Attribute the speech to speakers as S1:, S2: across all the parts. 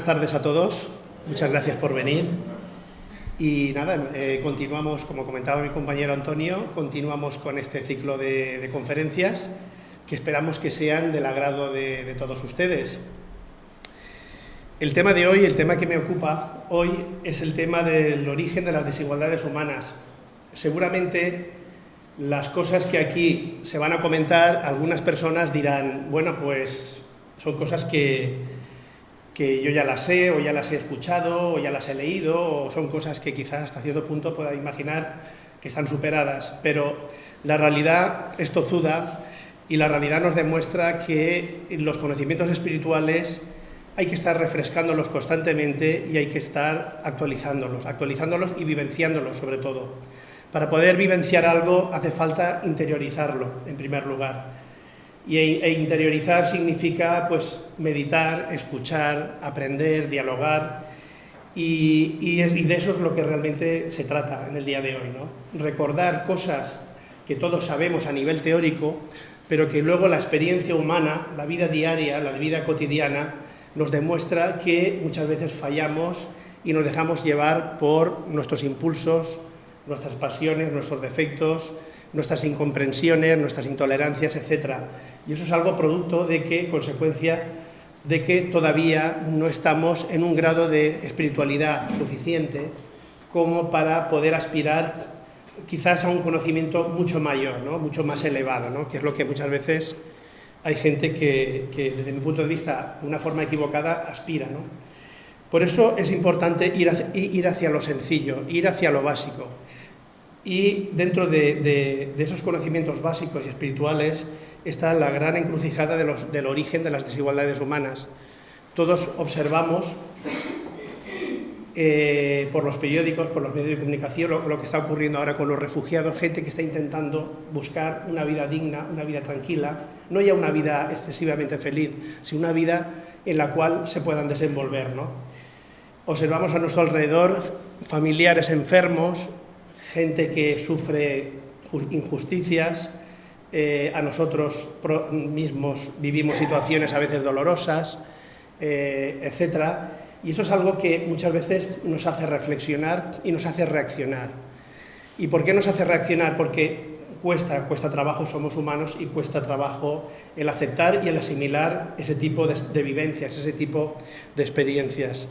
S1: Buenas tardes a todos. Muchas gracias por venir. Y nada, eh, continuamos, como comentaba mi compañero Antonio, continuamos con este ciclo de, conferencias que esperamos que sean del agrado de, de todos ustedes. El tema de hoy, el tema que me ocupa hoy, es el tema del origen de las desigualdades humanas. Seguramente las cosas que aquí se van a comentar, algunas personas dirán, bueno, pues son cosas que, que yo ya las sé, o ya las he escuchado, o ya las he leído, o son cosas que quizás hasta cierto punto pueda imaginar que están superadas, pero la realidad es tozuda y la realidad nos demuestra que los conocimientos espirituales hay que estar refrescándolos constantemente y hay que estar actualizándolos, actualizándolos y vivenciándolos sobre todo. Para poder vivenciar algo hace falta interiorizarlo, en primer lugar. Y, e interiorizar significa pues, meditar, escuchar, aprender, dialogar, y, y, y, de eso es lo que realmente se trata en el día de hoy. ¿no? Recordar cosas que todos sabemos a nivel teórico, pero que luego la experiencia humana, la vida diaria, la vida cotidiana, nos demuestra que muchas veces fallamos y nos dejamos llevar por nuestros impulsos, nuestras pasiones, nuestros defectos, nuestras incomprensiones, nuestras intolerancias, etc. Y eso es algo producto de que, consecuencia de que todavía no estamos en un grado de espiritualidad suficiente como para poder aspirar quizás a un conocimiento mucho mayor, ¿no? mucho más elevado, ¿no? que es lo que muchas veces hay gente que, desde mi punto de vista, de una forma equivocada, aspira. ¿no? Por eso es importante ir hacia, ir hacia lo sencillo, ir hacia lo básico. Y dentro de, esos conocimientos básicos y espirituales está la gran encrucijada del origen de las desigualdades humanas. Todos observamos eh, por los periódicos, por los medios de comunicación, lo, que está ocurriendo ahora con los refugiados, gente que está intentando buscar una vida digna, una vida tranquila, no ya una vida excesivamente feliz, sino una vida en la cual se puedan desenvolver. ¿no? Observamos a nuestro alrededor familiares enfermos, gente que sufre injusticias, eh, a nosotros mismos vivimos situaciones a veces dolorosas, eh, etc. Y eso es algo que muchas veces nos hace reflexionar y nos hace reaccionar. ¿Y por qué nos hace reaccionar? Porque cuesta, cuesta trabajo, somos humanos y cuesta trabajo el aceptar y el asimilar ese tipo de, vivencias, ese tipo de experiencias.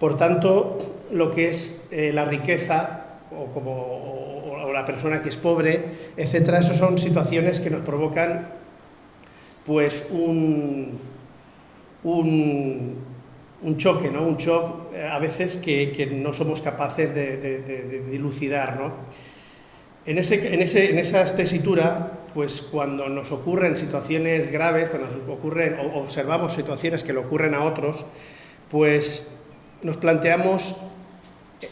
S1: Por tanto, lo que es eh, la riqueza o, como, o, la persona que es pobre, etcétera, esas son situaciones que nos provocan pues un, un, un choque, ¿no? un shock eh, a veces que, que no somos capaces de, de, de, dilucidar. ¿no? En, ese, en, ese, en esa tesitura, pues cuando nos ocurren situaciones graves, cuando nos ocurren, o observamos situaciones que le ocurren a otros, pues nos planteamos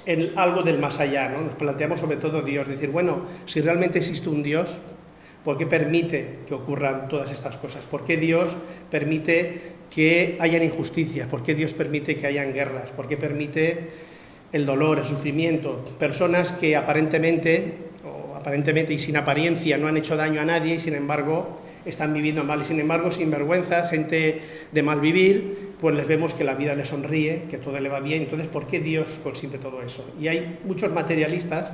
S1: en algo del más allá, ¿no? Nos planteamos sobre todo Dios, decir, bueno, si realmente existe un Dios, ¿por qué permite que ocurran todas estas cosas? ¿Por qué Dios permite que hayan injusticias? ¿Por qué Dios permite que hayan guerras? ¿Por qué permite el dolor, el sufrimiento? Personas que aparentemente, aparentemente y sin apariencia, no han hecho daño a nadie y sin embargo están viviendo mal y sin embargo sin vergüenza, gente de mal vivir, pues les vemos que la vida le sonríe, que todo le va bien. Entonces, ¿por qué Dios consiente todo eso? Y hay muchos materialistas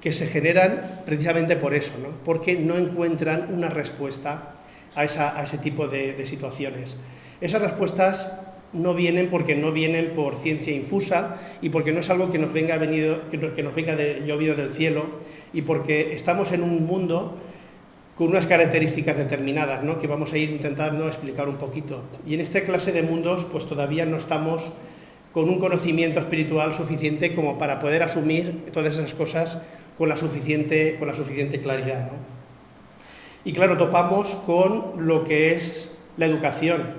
S1: que se generan precisamente por eso, ¿no? porque no encuentran una respuesta a, ese tipo de, situaciones. Esas respuestas no vienen porque no vienen por ciencia infusa y porque no es algo que nos venga, venido, que nos venga de, llovido del cielo y porque estamos en un mundo con unas características determinadas, ¿no? que vamos a ir intentando explicar un poquito. Y en esta clase de mundos, pues todavía no estamos con un conocimiento espiritual suficiente como para poder asumir todas esas cosas con la suficiente, con la suficiente claridad. Y claro, topamos con lo que es la educación.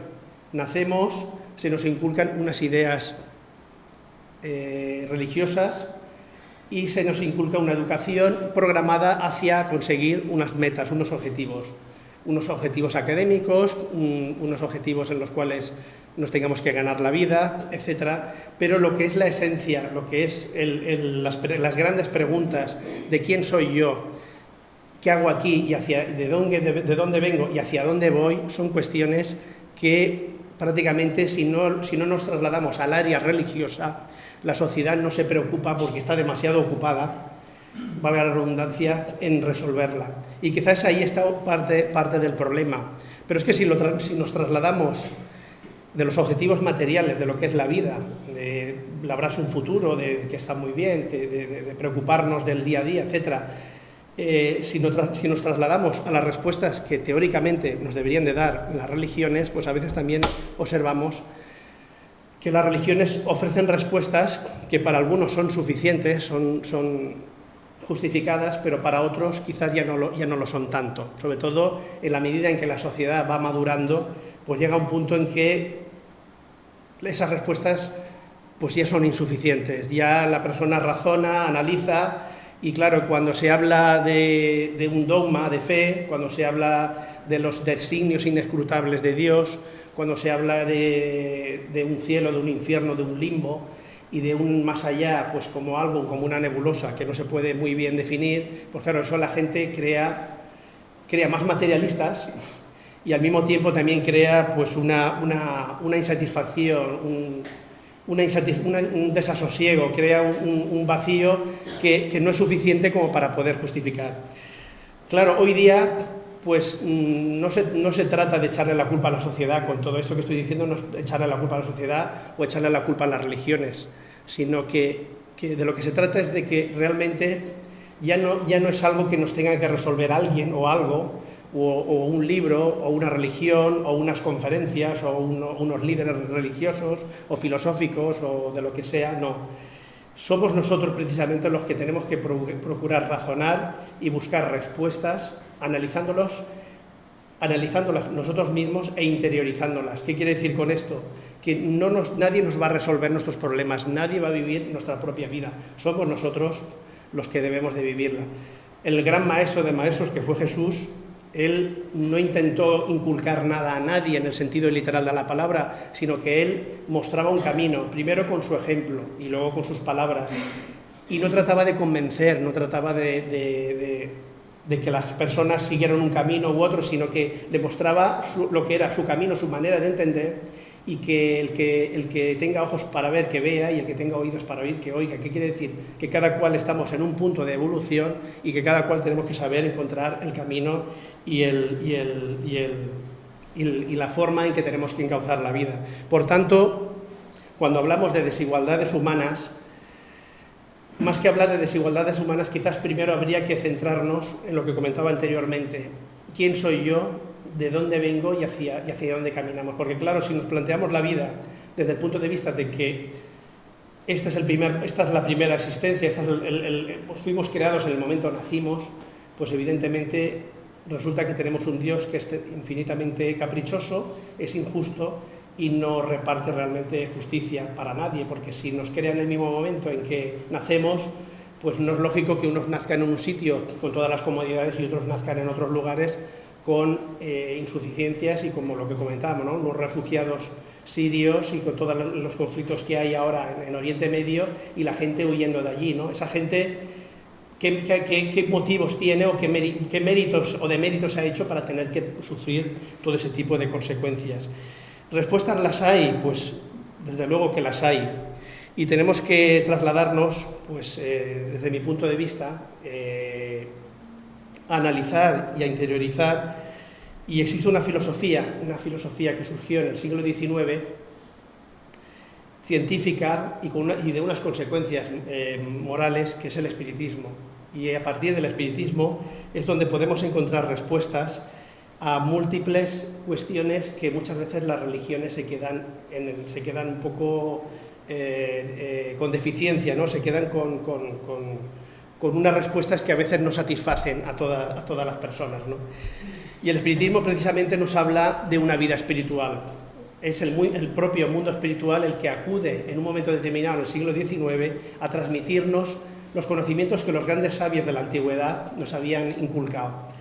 S1: Nacemos, se nos inculcan unas ideas eh, religiosas, y se nos inculca una educación programada hacia conseguir unas metas, unos objetivos, unos objetivos académicos, unos objetivos en los cuales nos tengamos que ganar la vida, etcétera, pero lo que es la esencia, lo que es las, grandes preguntas de quién soy yo, qué hago aquí y hacia, de, dónde, de, dónde vengo y hacia dónde voy, son cuestiones que prácticamente si no, si no nos trasladamos al área religiosa, la sociedad no se preocupa porque está demasiado ocupada, valga la redundancia, en resolverla. Y quizás ahí está parte, parte del problema. Pero es que si, nos trasladamos de los objetivos materiales, de lo que es la vida, de labrarse un futuro, de, que está muy bien, de, preocuparnos del día a día, etc., eh, si, si, nos trasladamos a las respuestas que teóricamente nos deberían de dar las religiones, pues a veces también observamos que las religiones ofrecen respuestas que para algunos son suficientes, son, son justificadas, pero para otros quizás ya no, lo, ya no lo son tanto. Sobre todo en la medida en que la sociedad va madurando, pues llega un punto en que esas respuestas pues ya son insuficientes. Ya la persona razona, analiza y claro, cuando se habla de, de un dogma de fe, cuando se habla de los designios inescrutables de Dios, cuando se habla de, un cielo, de un infierno, de un limbo y de un más allá, pues como algo, como una nebulosa que no se puede muy bien definir, pues claro, eso la gente crea, crea más materialistas y al mismo tiempo también crea pues una, insatisfacción, un, un desasosiego, crea un, vacío que, que no es suficiente como para poder justificar. Claro, hoy día pues mm, no se, no se, trata de echarle la culpa a la sociedad, con todo esto que estoy diciendo, no es echarle la culpa a la sociedad o echarle la culpa a las religiones, sino que, de lo que se trata es de que realmente ya no, ya no es algo que nos tenga que resolver alguien o algo, o, un libro, o una religión, o unas conferencias, o unos líderes religiosos, o filosóficos, o de lo que sea, no. Somos nosotros precisamente los que tenemos que procurar razonar y buscar respuestas analizándolos, analizándolas nosotros mismos e interiorizándolas. ¿Qué quiere decir con esto? Que no nos, nadie nos va a resolver nuestros problemas, nadie va a vivir nuestra propia vida, somos nosotros los que debemos de vivirla. El gran maestro de maestros que fue Jesús, él no intentó inculcar nada a nadie en el sentido literal de la palabra, sino que él mostraba un camino, primero con su ejemplo y luego con sus palabras. Y no trataba de convencer, no trataba de de que las personas siguieran un camino u otro, sino que demostraba lo que era su camino, su manera de entender, y que el, que el que tenga ojos para ver, que vea, y el que tenga oídos para oír, que oiga. ¿Qué quiere decir? Que cada cual estamos en un punto de evolución y que cada cual tenemos que saber encontrar el camino y, el, y, el, y, el, y la forma en que tenemos que encauzar la vida. Por tanto, cuando hablamos de desigualdades humanas, más que hablar de desigualdades humanas, quizás primero habría que centrarnos en lo que comentaba anteriormente. ¿Quién soy yo? ¿De dónde vengo y hacia, dónde caminamos? Porque claro, si nos planteamos la vida desde el punto de vista de que esta es la primera existencia, pues fuimos creados en el momento nacimos, pues evidentemente resulta que tenemos un Dios que es infinitamente caprichoso, es injusto y no reparte realmente justicia para nadie, porque si nos crea en el mismo momento en que nacemos, pues no es lógico que unos nazcan en un sitio con todas las comodidades y otros nazcan en otros lugares con eh, insuficiencias y como lo que comentábamos, ¿no? los refugiados sirios y con todos los conflictos que hay ahora en, Oriente Medio y la gente huyendo de allí. ¿no? Esa gente, ¿qué, qué, motivos tiene o qué, qué méritos o deméritos ha hecho para tener que sufrir todo ese tipo de consecuencias? ¿Respuestas las hay? Pues desde luego que las hay. Y tenemos que trasladarnos, pues eh, desde mi punto de vista, eh, a analizar y a interiorizar. Y existe una filosofía, una filosofía que surgió en el siglo XIX, científica y, de unas consecuencias eh, morales, que es el espiritismo. Y a partir del espiritismo es donde podemos encontrar respuestas a múltiples cuestiones que muchas veces las religiones se quedan, en se quedan un poco eh, eh, con deficiencia, ¿no? se quedan con, con, con, unas respuestas que a veces no satisfacen a, a todas las personas. ¿no? Y el espiritismo precisamente nos habla de una vida espiritual. Es el, el propio mundo espiritual el que acude en un momento determinado, en el siglo XIX, a transmitirnos los conocimientos que los grandes sabios de la antigüedad nos habían inculcado.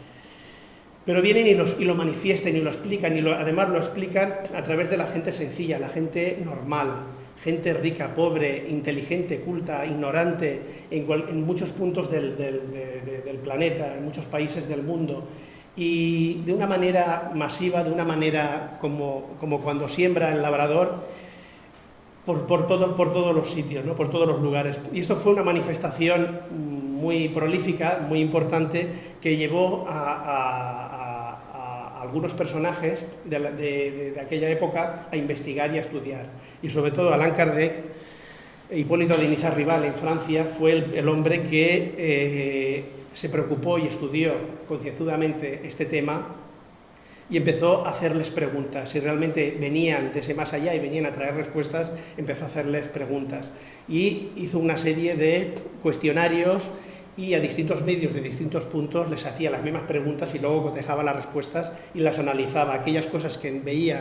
S1: Pero vienen y, lo manifiestan y lo explican, y además lo explican a través de la gente sencilla, la gente normal, gente rica, pobre, inteligente, culta, ignorante, en, muchos puntos del, planeta, en muchos países del mundo. y de una manera masiva, de una manera como, cuando siembra el labrador, por, por, todo, por todos los sitios, ¿no? por todos los lugares. Y esto fue una manifestación muy prolífica, muy importante, que llevó a, algunos personajes de, aquella época a investigar y a estudiar. Y sobre todo Alain Kardec, Hipólito de Rival en Francia, fue el, hombre que eh, se preocupó y estudió concienzudamente este tema y empezó a hacerles preguntas. Si realmente venían de ese más allá y venían a traer respuestas, empezó a hacerles preguntas. Y hizo una serie de cuestionarios y a distintos medios de distintos puntos les hacía las mismas preguntas y luego cotejaba las respuestas y las analizaba. Aquellas cosas que veía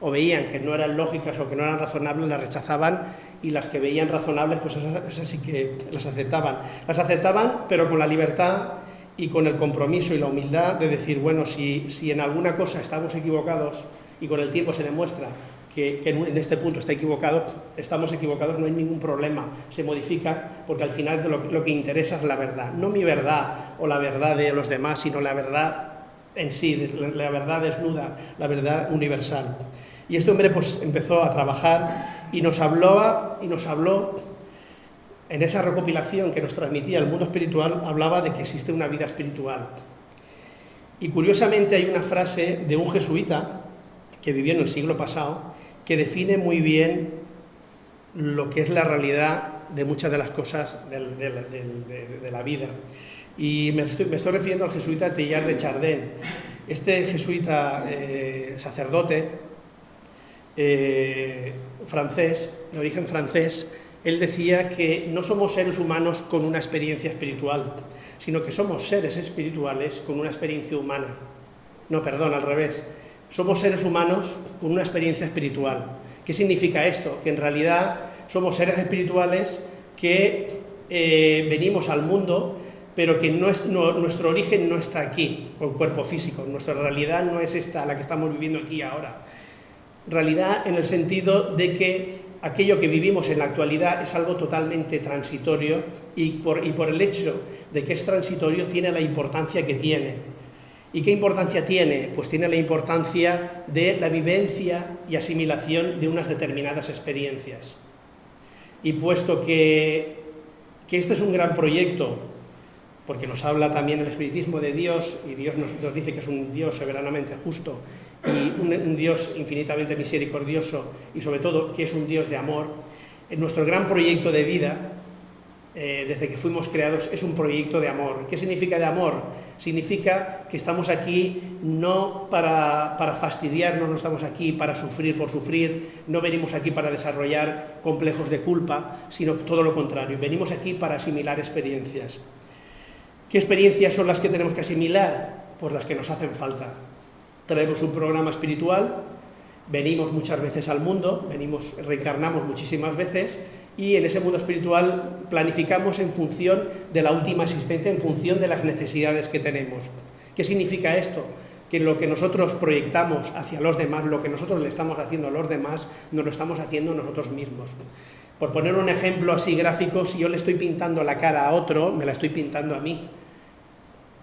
S1: o veían que no eran lógicas o que no eran razonables, las rechazaban y las que veían razonables, pues esas, sí que las aceptaban. Las aceptaban, pero con la libertad y con el compromiso y la humildad de decir, bueno, si, si en alguna cosa estamos equivocados y con el tiempo se demuestra que, en este punto está equivocado, estamos equivocados, no hay ningún problema, se modifica porque al final lo, lo que interesa es la verdad, no mi verdad o la verdad de los demás, sino la verdad en sí, la verdad desnuda, la verdad universal. Y este hombre pues empezó a trabajar y nos hablaba y nos habló en esa recopilación que nos transmitía el mundo espiritual, hablaba de que existe una vida espiritual. Y curiosamente hay una frase de un jesuita que vivió en el siglo pasado que define muy bien lo que es la realidad de muchas de las cosas de, la vida. Y me estoy, refiriendo al jesuita Teilhard de Chardin. Este jesuita eh, sacerdote eh, francés, de origen francés, él decía que no somos seres humanos con una experiencia espiritual, sino que somos seres espirituales con una experiencia humana. No, perdón, al revés. Somos seres humanos con una experiencia espiritual. ¿Qué significa esto? Que en realidad somos seres espirituales que eh, venimos al mundo, pero que nuestro origen no está aquí, con cuerpo físico. Nuestra realidad no es esta, la que estamos viviendo aquí ahora realidad en el sentido de que aquello que vivimos en la actualidad es algo totalmente transitorio y por, y por el hecho de que es transitorio tiene la importancia que tiene. ¿Y qué importancia tiene? Pues tiene la importancia de la vivencia y asimilación de unas determinadas experiencias. Y puesto que, que este es un gran proyecto, porque nos habla también el espiritismo de Dios, y Dios nos, dice que es un Dios soberanamente justo, y un, Dios infinitamente misericordioso y sobre todo que es un Dios de amor, en nuestro gran proyecto de vida, eh, desde que fuimos creados, es un proyecto de amor. ¿Qué significa de amor? Significa que estamos aquí no para, para fastidiarnos, no estamos aquí para sufrir por sufrir, no venimos aquí para desarrollar complejos de culpa, sino todo lo contrario, venimos aquí para asimilar experiencias. ¿Qué experiencias son las que tenemos que asimilar? Pues las que nos hacen falta, traemos un programa espiritual, venimos muchas veces al mundo, venimos, reencarnamos muchísimas veces y en ese mundo espiritual planificamos en función de la última existencia, en función de las necesidades que tenemos. ¿Qué significa esto? Que lo que nosotros proyectamos hacia los demás, lo que nosotros le estamos haciendo a los demás, nos lo estamos haciendo nosotros mismos. Por poner un ejemplo así gráfico, si yo le estoy pintando la cara a otro, me la estoy pintando a mí.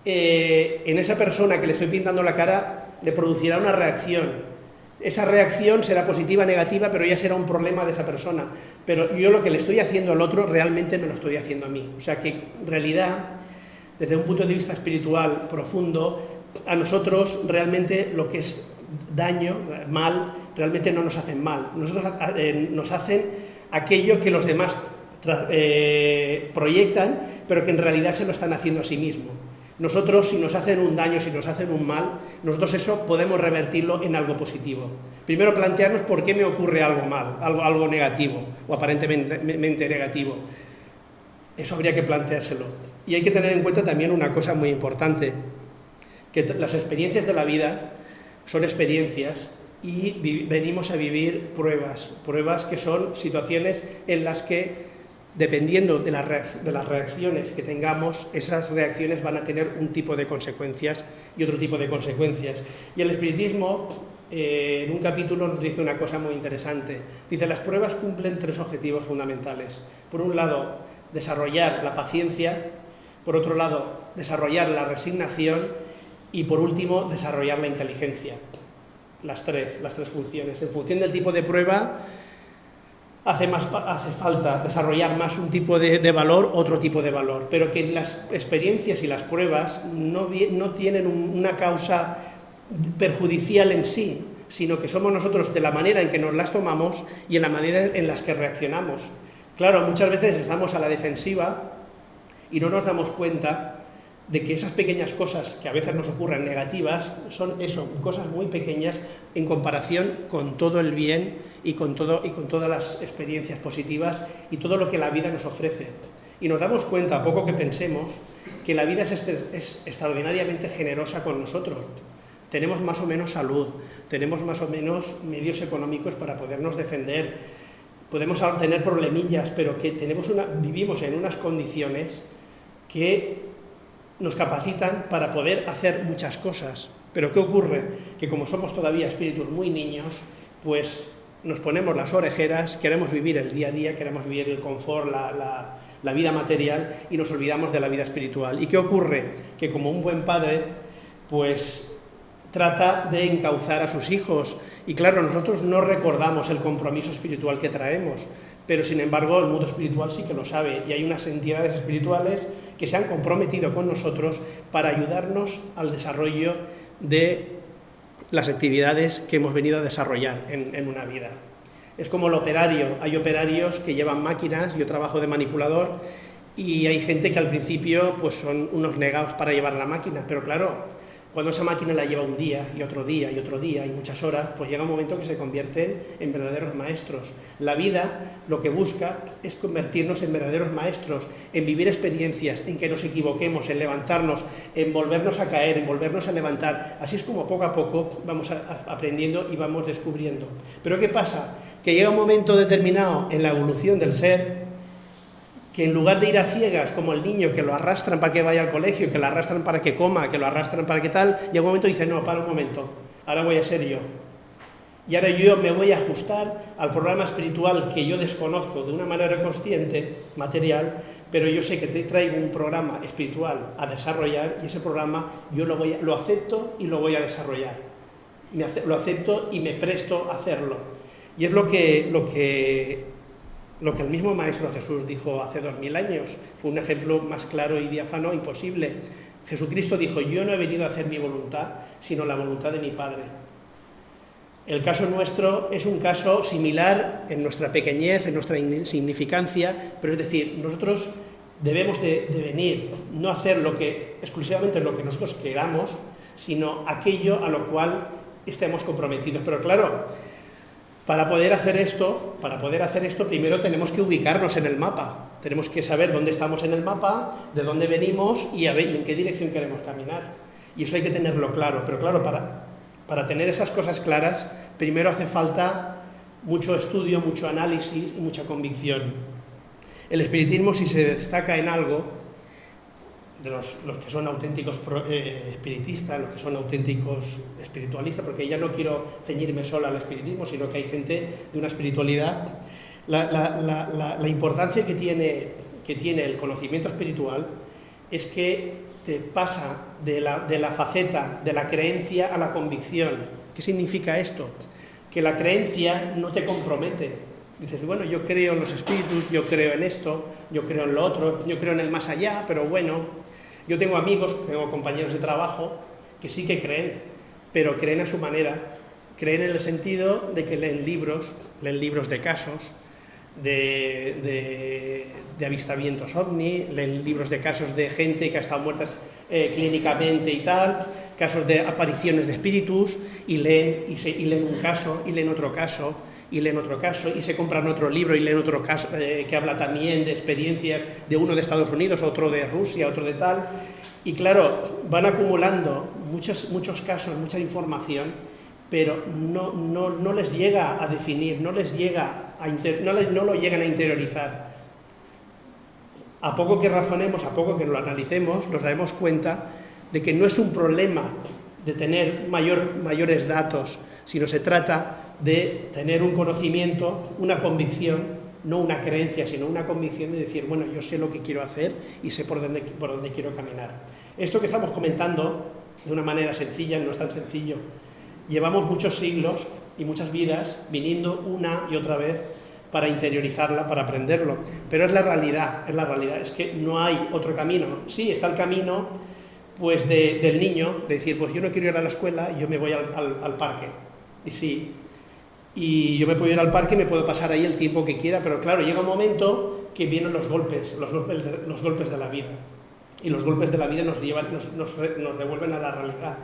S1: Eh, en esa persona que le estoy pintando la cara le producirá una reacción. Esa reacción será positiva, negativa, pero ya será un problema de esa persona. Pero yo lo que le estoy haciendo al otro realmente me lo estoy haciendo a mí. O sea que en realidad, desde un punto de vista espiritual profundo, a nosotros realmente lo que es daño, mal, realmente no nos hacen mal. Nosotros eh, nos hacen aquello que los demás eh, proyectan, pero que en realidad se lo están haciendo a sí mismo. Nosotros, si nos hacen un daño, si nos hacen un mal, nosotros eso podemos revertirlo en algo positivo. Primero plantearnos por qué me ocurre algo mal, algo, algo negativo, o aparentemente negativo. Eso habría que planteárselo. Y hay que tener en cuenta también una cosa muy importante, que las experiencias de la vida son experiencias y venimos a vivir pruebas, pruebas que son situaciones en las que dependiendo de, de, las reacciones que tengamos, esas reacciones van a tener un tipo de consecuencias y otro tipo de consecuencias. Y el espiritismo, eh, en un capítulo, nos dice una cosa muy interesante. Dice, las pruebas cumplen tres objetivos fundamentales. Por un lado, desarrollar la paciencia, por otro lado, desarrollar la resignación y por último, desarrollar la inteligencia. Las tres, las tres funciones. En función del tipo de prueba, hace, más, hace falta desarrollar más un tipo de, valor, otro tipo de valor, pero que las experiencias y las pruebas no, no tienen una causa perjudicial en sí, sino que somos nosotros de la manera en que nos las tomamos y en la manera en las que reaccionamos. Claro, muchas veces estamos a la defensiva y no nos damos cuenta de que esas pequeñas cosas que a veces nos ocurren negativas son eso, cosas muy pequeñas en comparación con todo el bien y con, todo, y con todas las experiencias positivas y todo lo que la vida nos ofrece. Y nos damos cuenta, a poco que pensemos, que la vida es, este, es extraordinariamente generosa con nosotros. Tenemos más o menos salud, tenemos más o menos medios económicos para podernos defender, podemos tener problemillas, pero que tenemos una, vivimos en unas condiciones que nos capacitan para poder hacer muchas cosas. Pero ¿qué ocurre? Que como somos todavía espíritus muy niños, pues nos ponemos las orejeras, queremos vivir el día a día, queremos vivir el confort, la, la, vida material y nos olvidamos de la vida espiritual. ¿Y qué ocurre? Que como un buen padre, pues trata de encauzar a sus hijos. Y claro, nosotros no recordamos el compromiso espiritual que traemos, pero sin embargo el mundo espiritual sí que lo sabe y hay unas entidades espirituales que se han comprometido con nosotros para ayudarnos al desarrollo de las actividades que hemos venido a desarrollar en, una vida. Es como el operario, hay operarios que llevan máquinas, yo trabajo de manipulador y hay gente que al principio pues son unos negados para llevar la máquina, pero claro, cuando esa máquina la lleva un día y otro día y otro día y muchas horas, pues llega un momento que se convierten en verdaderos maestros. La vida lo que busca es convertirnos en verdaderos maestros, en vivir experiencias, en que nos equivoquemos, en levantarnos, en volvernos a caer, en volvernos a levantar. Así es como poco a poco vamos aprendiendo y vamos descubriendo. Pero ¿qué pasa? Que llega un momento determinado en la evolución del ser que en lugar de ir a ciegas como el niño que lo arrastran para que vaya al colegio, que lo arrastran para que coma, que lo arrastran para que tal, llega un momento dice, no, para un momento, ahora voy a ser yo. Y ahora yo me voy a ajustar al programa espiritual que yo desconozco de una manera consciente, material, pero yo sé que te traigo un programa espiritual a desarrollar y ese programa yo lo, voy lo acepto y lo voy a desarrollar. lo acepto y me presto a hacerlo. Y es lo que, lo que lo que el mismo Maestro Jesús dijo hace dos mil años. Fue un ejemplo más claro y diáfano imposible. Jesucristo dijo, yo no he venido a hacer mi voluntad, sino la voluntad de mi Padre. El caso nuestro es un caso similar en nuestra pequeñez, en nuestra insignificancia, pero es decir, nosotros debemos de, venir, no hacer lo que, exclusivamente lo que nosotros queramos, sino aquello a lo cual estemos comprometidos. Pero claro, para poder hacer esto, para poder hacer esto, primero tenemos que ubicarnos en el mapa. Tenemos que saber dónde estamos en el mapa, de dónde venimos y, a ver, en qué dirección queremos caminar. Y eso hay que tenerlo claro. Pero claro, para, para tener esas cosas claras, primero hace falta mucho estudio, mucho análisis y mucha convicción. El espiritismo, si se destaca en algo, de los, que son auténticos eh, espiritistas, los que son auténticos espiritualistas, porque ya no quiero ceñirme solo al espiritismo, sino que hay gente de una espiritualidad. La, importancia que tiene, que tiene el conocimiento espiritual es que te pasa de la, de la faceta de la creencia a la convicción. ¿Qué significa esto? Que la creencia no te compromete, Dices, bueno, yo creo en los espíritus, yo creo en esto, yo creo en lo otro, yo creo en el más allá, pero bueno, yo tengo amigos, tengo compañeros de trabajo que sí que creen, pero creen a su manera, creen en el sentido de que leen libros, leen libros de casos, de, avistamientos ovni, leen libros de casos de gente que ha estado muerta eh, clínicamente y tal, casos de apariciones de espíritus, y leen, y, y leen un caso, y leen otro caso, y leen otro caso, y se compran otro libro y leen otro caso eh, que habla también de experiencias de uno de Estados Unidos, otro de Rusia, otro de tal, y claro, van acumulando muchos, muchos casos, mucha información, pero no, no, no les llega a definir, no les llega a no, no lo llegan a interiorizar. A poco que razonemos, a poco que lo analicemos, nos daremos cuenta de que no es un problema de tener mayor, mayores datos, sino se trata de tener un conocimiento, una convicción, no una creencia, sino una convicción de decir, bueno, yo sé lo que quiero hacer y sé por dónde, por dónde quiero caminar. Esto que estamos comentando de una manera sencilla, no es tan sencillo. Llevamos muchos siglos y muchas vidas viniendo una y otra vez para interiorizarla, para aprenderlo. Pero es la realidad, es la realidad, es que no hay otro camino. Sí, está el camino pues del niño, de decir, pues yo no quiero ir a la escuela, yo me voy al, parque. Y sí, y yo me puedo ir al parque y me puedo pasar ahí el tiempo que quiera, pero claro, llega un momento que vienen los golpes, los golpes de, los golpes de la vida. Y los golpes de la vida nos, llevan, nos, nos, nos devuelven a la realidad.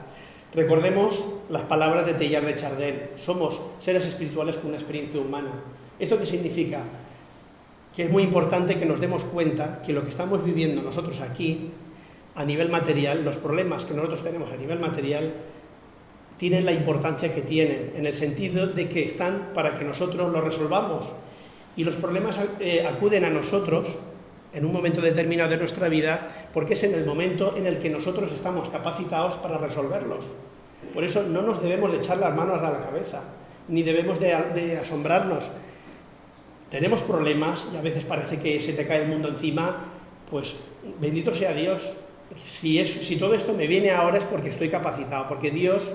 S1: Recordemos las palabras de Teilhard de Chardin, somos seres espirituales con una experiencia humana. ¿Esto qué significa? Que es muy importante que nos demos cuenta que lo que estamos viviendo nosotros aquí, a nivel material, los problemas que nosotros tenemos a nivel material, tienen la importancia que tienen, en el sentido de que están para que nosotros los resolvamos. Y los problemas eh, acuden a nosotros en un momento determinado de nuestra vida, porque es en el momento en el que nosotros estamos capacitados para resolverlos. Por eso no nos debemos de echar las manos a la cabeza, ni debemos de, de asombrarnos. Tenemos problemas y a veces parece que se te cae el mundo encima, pues bendito sea Dios. Si, es, si todo esto me viene ahora es porque estoy capacitado, porque Dios,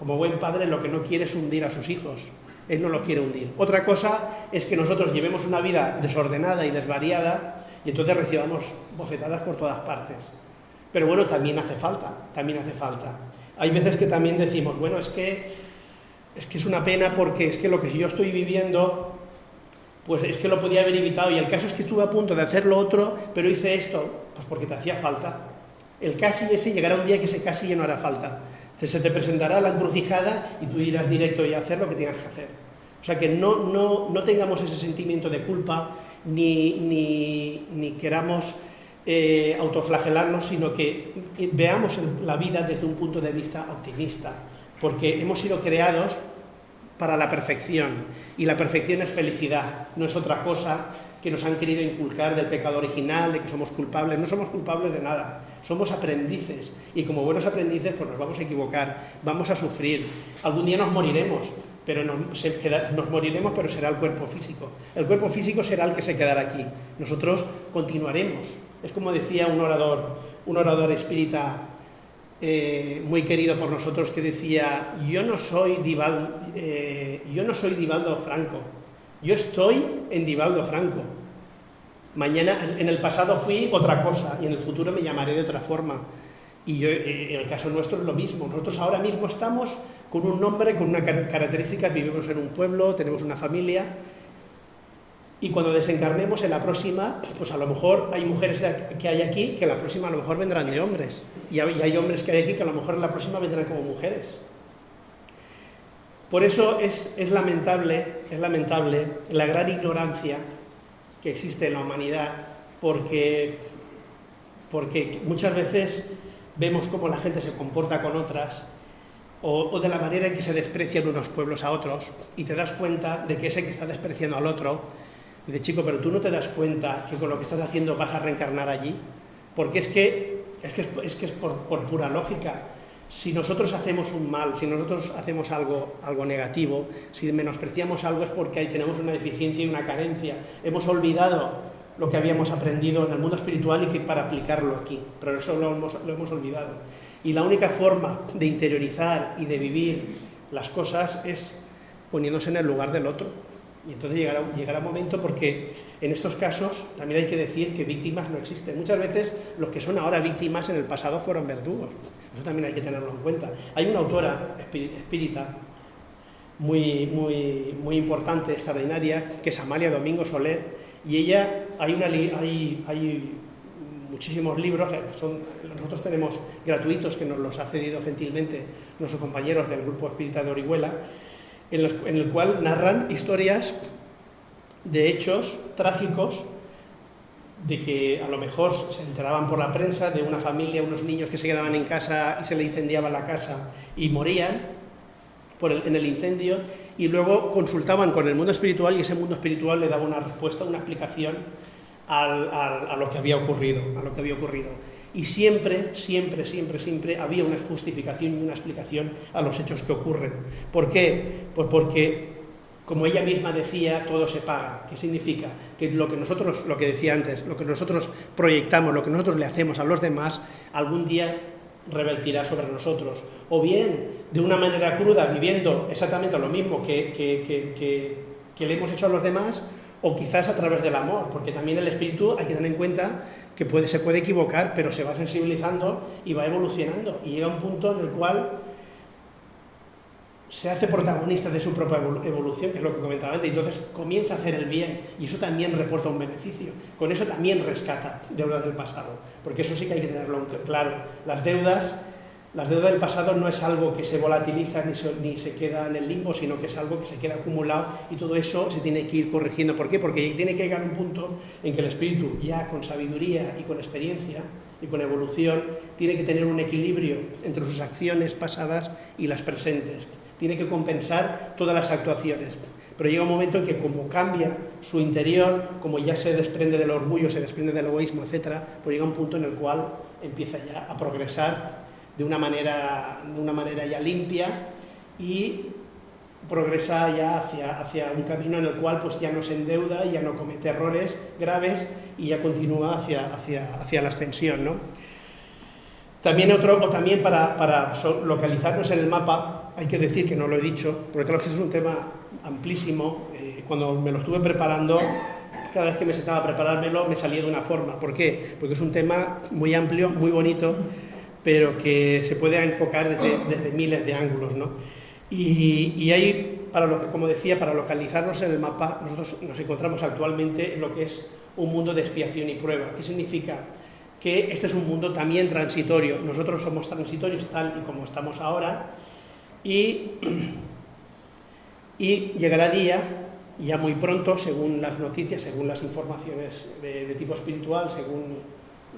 S1: como buen padre, lo que no quiere es hundir a sus hijos. Él no lo quiere hundir. Otra cosa es que nosotros llevemos una vida desordenada y desvariada y entonces recibamos bofetadas por todas partes. Pero bueno, también hace falta, también hace falta. Hay veces que también decimos, bueno, es que es, que es una pena porque es que lo que yo estoy viviendo, pues es que lo podía haber evitado y el caso es que estuve a punto de hacer lo otro, pero hice esto, pues porque te hacía falta. El casi ese llegará un día que ese casi ya no hará falta. Se te presentará la encrucijada y tú irás directo y a hacer lo que tengas que hacer. O sea que no, no, no tengamos ese sentimiento de culpa ni, ni, queramos eh, autoflagelarnos, sino que veamos la vida desde un punto de vista optimista, porque hemos sido creados para la perfección, y la perfección es felicidad, no es otra cosa que nos han querido inculcar del pecado original, de que somos culpables. No somos culpables de nada, somos aprendices. Y como buenos aprendices, pues nos vamos a equivocar, vamos a sufrir. Algún día nos moriremos, pero nos, nos, moriremos, pero será el cuerpo físico. El cuerpo físico será el que se quedará aquí. Nosotros continuaremos. Es como decía un orador, un orador espírita eh, muy querido por nosotros que decía, yo no soy Dival, eh, yo no soy Divaldo Franco, yo estoy en Divaldo Franco. Mañana, en el pasado fui otra cosa y en el futuro me llamaré de otra forma. Y eh, en el caso nuestro es lo mismo. Nosotros ahora mismo estamos con un nombre, con una característica, vivimos en un pueblo, tenemos una familia, y cuando desencarnemos en la próxima, pues a lo mejor hay mujeres que hay aquí que la próxima a lo mejor vendrán de hombres, y hay hombres que hay aquí que a lo mejor en la próxima vendrán como mujeres. Por eso es, lamentable, es lamentable la gran ignorancia que existe en la humanidad, porque, porque muchas veces vemos cómo la gente se comporta con otras o, de la manera en que se desprecian unos pueblos a otros y te das cuenta de que ese que está despreciando al otro, dice, chico, pero tú no te das cuenta que con lo que estás haciendo vas a reencarnar allí, porque es que es, que es, que es por, pura lógica. Si nosotros hacemos un mal, si nosotros hacemos algo, algo negativo, si menospreciamos algo es porque ahí tenemos una deficiencia y una carencia. Hemos olvidado lo que habíamos aprendido en el mundo espiritual y que para aplicarlo aquí, pero eso lo hemos, lo hemos olvidado. Y la única forma de interiorizar y de vivir las cosas es poniéndose en el lugar del otro. Y entonces llegará, llegará un momento porque en estos casos también hay que decir que víctimas no existen. Muchas veces los que son ahora víctimas en el pasado fueron verdugos. Eso también hay que tenerlo en cuenta. Hay una autora espírita muy, muy, muy importante, extraordinaria, que es Amalia Domingo Soler, y ella, hay, una, hay, hay muchísimos libros, son, nosotros tenemos gratuitos que nos los ha cedido gentilmente nuestros compañeros del Grupo Espírita de Orihuela, en, el cual narran historias de hechos trágicos de que a lo mejor se enteraban por la prensa de una familia, unos niños que se quedaban en casa y se le incendiaba la casa y morían por en el incendio y luego consultaban con el mundo espiritual y ese mundo espiritual le daba una respuesta, una explicación a lo que había ocurrido, a lo que había ocurrido. Y siempre, siempre, siempre, siempre había una justificación y una explicación a los hechos que ocurren. ¿Por qué? Pues porque, como ella misma decía, todo se paga. ¿Qué significa? Que lo que nosotros, lo que decía antes, lo que nosotros proyectamos, lo que nosotros le hacemos a los demás, algún día revertirá sobre nosotros. O bien, de una manera cruda, viviendo exactamente lo mismo que, que, le hemos hecho a los demás, o quizás a través del amor, porque también el espíritu hay que tener en cuenta que se puede equivocar, pero se va sensibilizando y va evolucionando, y llega un punto en el cual se hace protagonista de su propia evolución, que es lo que comentaba antes, y entonces comienza a hacer el bien, y eso también reporta un beneficio. Con eso también rescata deudas del pasado, porque eso sí que hay que tenerlo claro. Las deudas, las deudas del pasado no es algo que se volatiliza ni se, ni se queda en el limbo, sino que es algo que se queda acumulado, y todo eso se tiene que ir corrigiendo. ¿Por qué? Porque tiene que llegar un punto en que el espíritu, ya con sabiduría y con experiencia, y con evolución, tiene que tener un equilibrio entre sus acciones pasadas y las presentes tiene que compensar todas las actuaciones. Pero llega un momento en que como cambia su interior, como ya se desprende del orgullo, se desprende del egoísmo, etc., pues llega un punto en el cual empieza ya a progresar de una manera, de una manera ya limpia y progresa ya hacia, hacia un camino en el cual pues ya no se endeuda, ya no comete errores graves y ya continúa hacia, hacia, hacia la ascensión. ¿no? También, otro, o también para, para localizarnos en el mapa, hay que decir que no lo he dicho, porque creo que es un tema amplísimo. Eh, cuando me lo estuve preparando, cada vez que me sentaba a preparármelo, me salía de una forma. ¿Por qué? Porque es un tema muy amplio, muy bonito, pero que se puede enfocar desde, desde miles de ángulos. ¿no? Y, y hay, para lo, como decía, para localizarnos en el mapa, nosotros nos encontramos actualmente en lo que es un mundo de expiación y prueba. ¿Qué significa? que este es un mundo también transitorio. Nosotros somos transitorios tal y como estamos ahora y, y llegará día, ya muy pronto, según las noticias, según las informaciones de, de tipo espiritual, según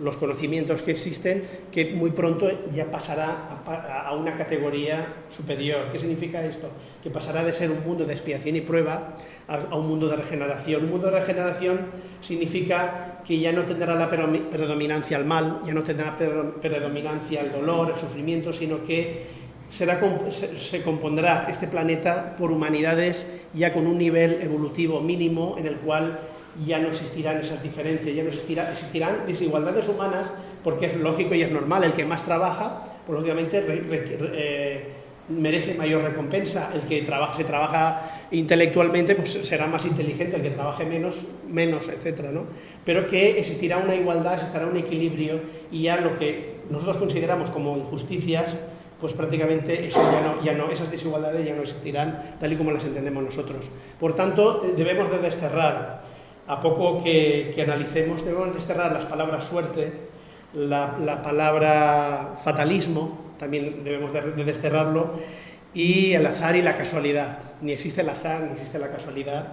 S1: los conocimientos que existen, que muy pronto ya pasará a, una categoría superior. ¿Qué significa esto? Que pasará de ser un mundo de expiación y prueba a, un mundo de regeneración. Un mundo de regeneración significa que ya no tendrá la predominancia al mal, ya no tendrá predominancia el dolor, el sufrimiento, sino que será, se compondrá este planeta por humanidades ya con un nivel evolutivo mínimo en el cual ya no existirán esas diferencias, ya no existirá, existirán desigualdades humanas, porque es lógico y es normal, el que más trabaja, pues lógicamente eh, merece mayor recompensa, el que trabaja, se trabaja intelectualmente pues será más inteligente, el que trabaje menos, menos, etcétera, ¿no? Pero que existirá una igualdad, existirá un equilibrio y ya lo que nosotros consideramos como injusticias, pues prácticamente eso ya no, ya no, esas desigualdades ya no existirán tal y como las entendemos nosotros. Por tanto, debemos de desterrar a poco que, analicemos, debemos desterrar las palabras suerte, la, palabra fatalismo, también debemos de, desterrarlo, y el azar y la casualidad. Ni existe el azar, ni existe la casualidad,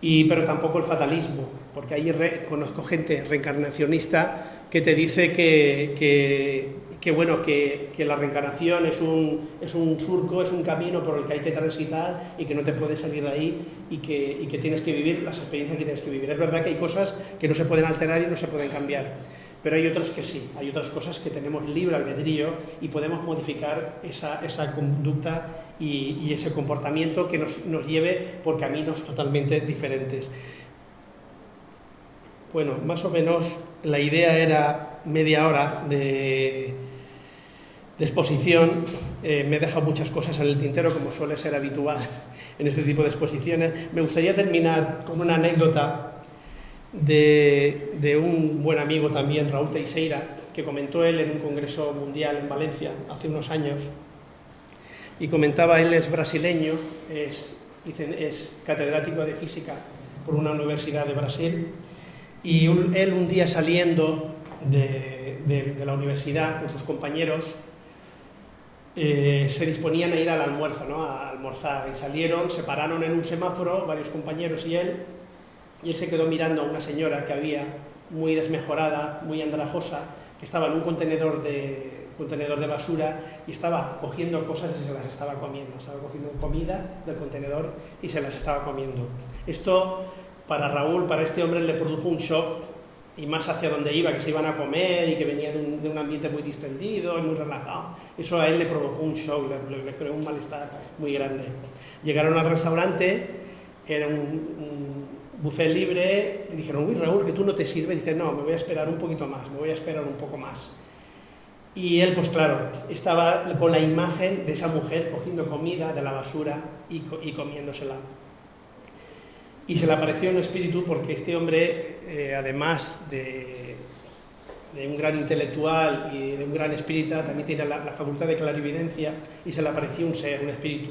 S1: y, pero tampoco el fatalismo, porque ahí conozco gente reencarnacionista que te dice que que bueno, que, que, la reencarnación es un, es un surco, es un camino por el que hay que transitar y que no te puedes salir de ahí y que, y que tienes que vivir las experiencias que tienes que vivir. Es verdad que hay cosas que no se pueden alterar y no se pueden cambiar, pero hay otras que sí, hay otras cosas que tenemos libre albedrío y podemos modificar esa, esa conducta y, y, ese comportamiento que nos, nos lleve por caminos totalmente diferentes. Bueno, más o menos la idea era media hora de, de exposición, eh, me he dejado muchas cosas en el tintero, como suele ser habitual en este tipo de exposiciones. Me gustaría terminar con una anécdota de, un buen amigo también, Raúl Teixeira, que comentó él en un congreso mundial en Valencia hace unos años, y comentaba, él es brasileño, es, catedrático de física por una universidad de Brasil, y él un día saliendo de la universidad con sus compañeros, eh, se disponían a ir al almuerzo, a almorzar, y salieron, se pararon en un semáforo, varios compañeros y él, y él se quedó mirando a una señora que había, muy desmejorada, muy andrajosa, que estaba en un contenedor de, contenedor de basura y estaba cogiendo cosas y se las estaba comiendo, estaba cogiendo comida del contenedor y se las estaba comiendo. Esto para Raúl, para este hombre, le produjo un shock y más hacia donde iba, que se iban a comer y que venía de un, ambiente muy distendido y muy relajado. Eso a él le provocó un shock, le, creó un malestar muy grande. Llegaron al restaurante, era un, buffet libre, y dijeron, uy Raúl, que tú no te sirves, y dice, no, me voy a esperar un poquito más, me voy a esperar un poco más. Y él, pues claro, estaba con la imagen de esa mujer cogiendo comida de la basura y, comiéndosela. Y se le apareció un espíritu porque este hombre, eh, además de, un gran intelectual y de un gran espírita, también tiene la, facultad de clarividencia y se le apareció un ser, un espíritu.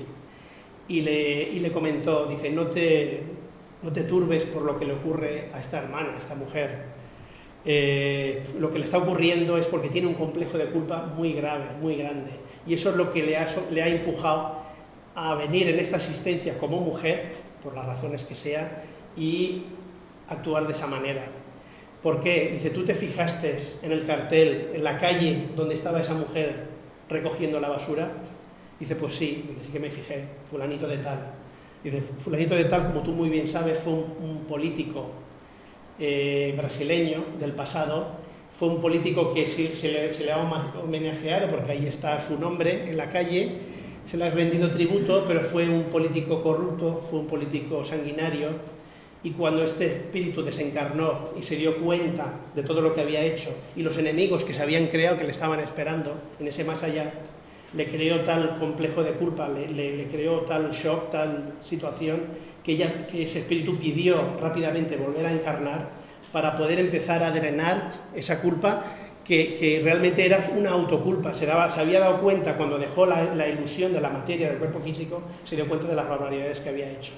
S1: Y le, y le comentó, dice, no te, no te turbes por lo que le ocurre a esta hermana, a esta mujer eh, lo que le está ocurriendo es porque tiene un complejo de culpa muy grave, muy grande. Y eso es lo que le ha, le ha empujado a venir en esta asistencia como mujer, por las razones que sea, y actuar de esa manera. ¿Por qué? Dice, tú te fijaste en el cartel, en la calle donde estaba esa mujer recogiendo la basura. Dice, pues sí, dice, sí que me fijé, fulanito de tal. Dice, fulanito de tal, como tú muy bien sabes, fue un político eh, brasileño del pasado, fue un político que se, le, ha homenajeado porque ahí está su nombre en la calle, se le ha rendido tributo, pero fue un político corrupto, fue un político sanguinario, y cuando este espíritu desencarnó y se dio cuenta de todo lo que había hecho y los enemigos que se habían creado, que le estaban esperando en ese más allá, le creó tal complejo de culpa, le, le creó tal shock, tal situación, que, ese espíritu pidió rápidamente volver a encarnar para poder empezar a drenar esa culpa que, realmente era una autoculpa. Se, se había dado cuenta cuando dejó la, ilusión de la materia del cuerpo físico, se dio cuenta de las barbaridades que había hecho.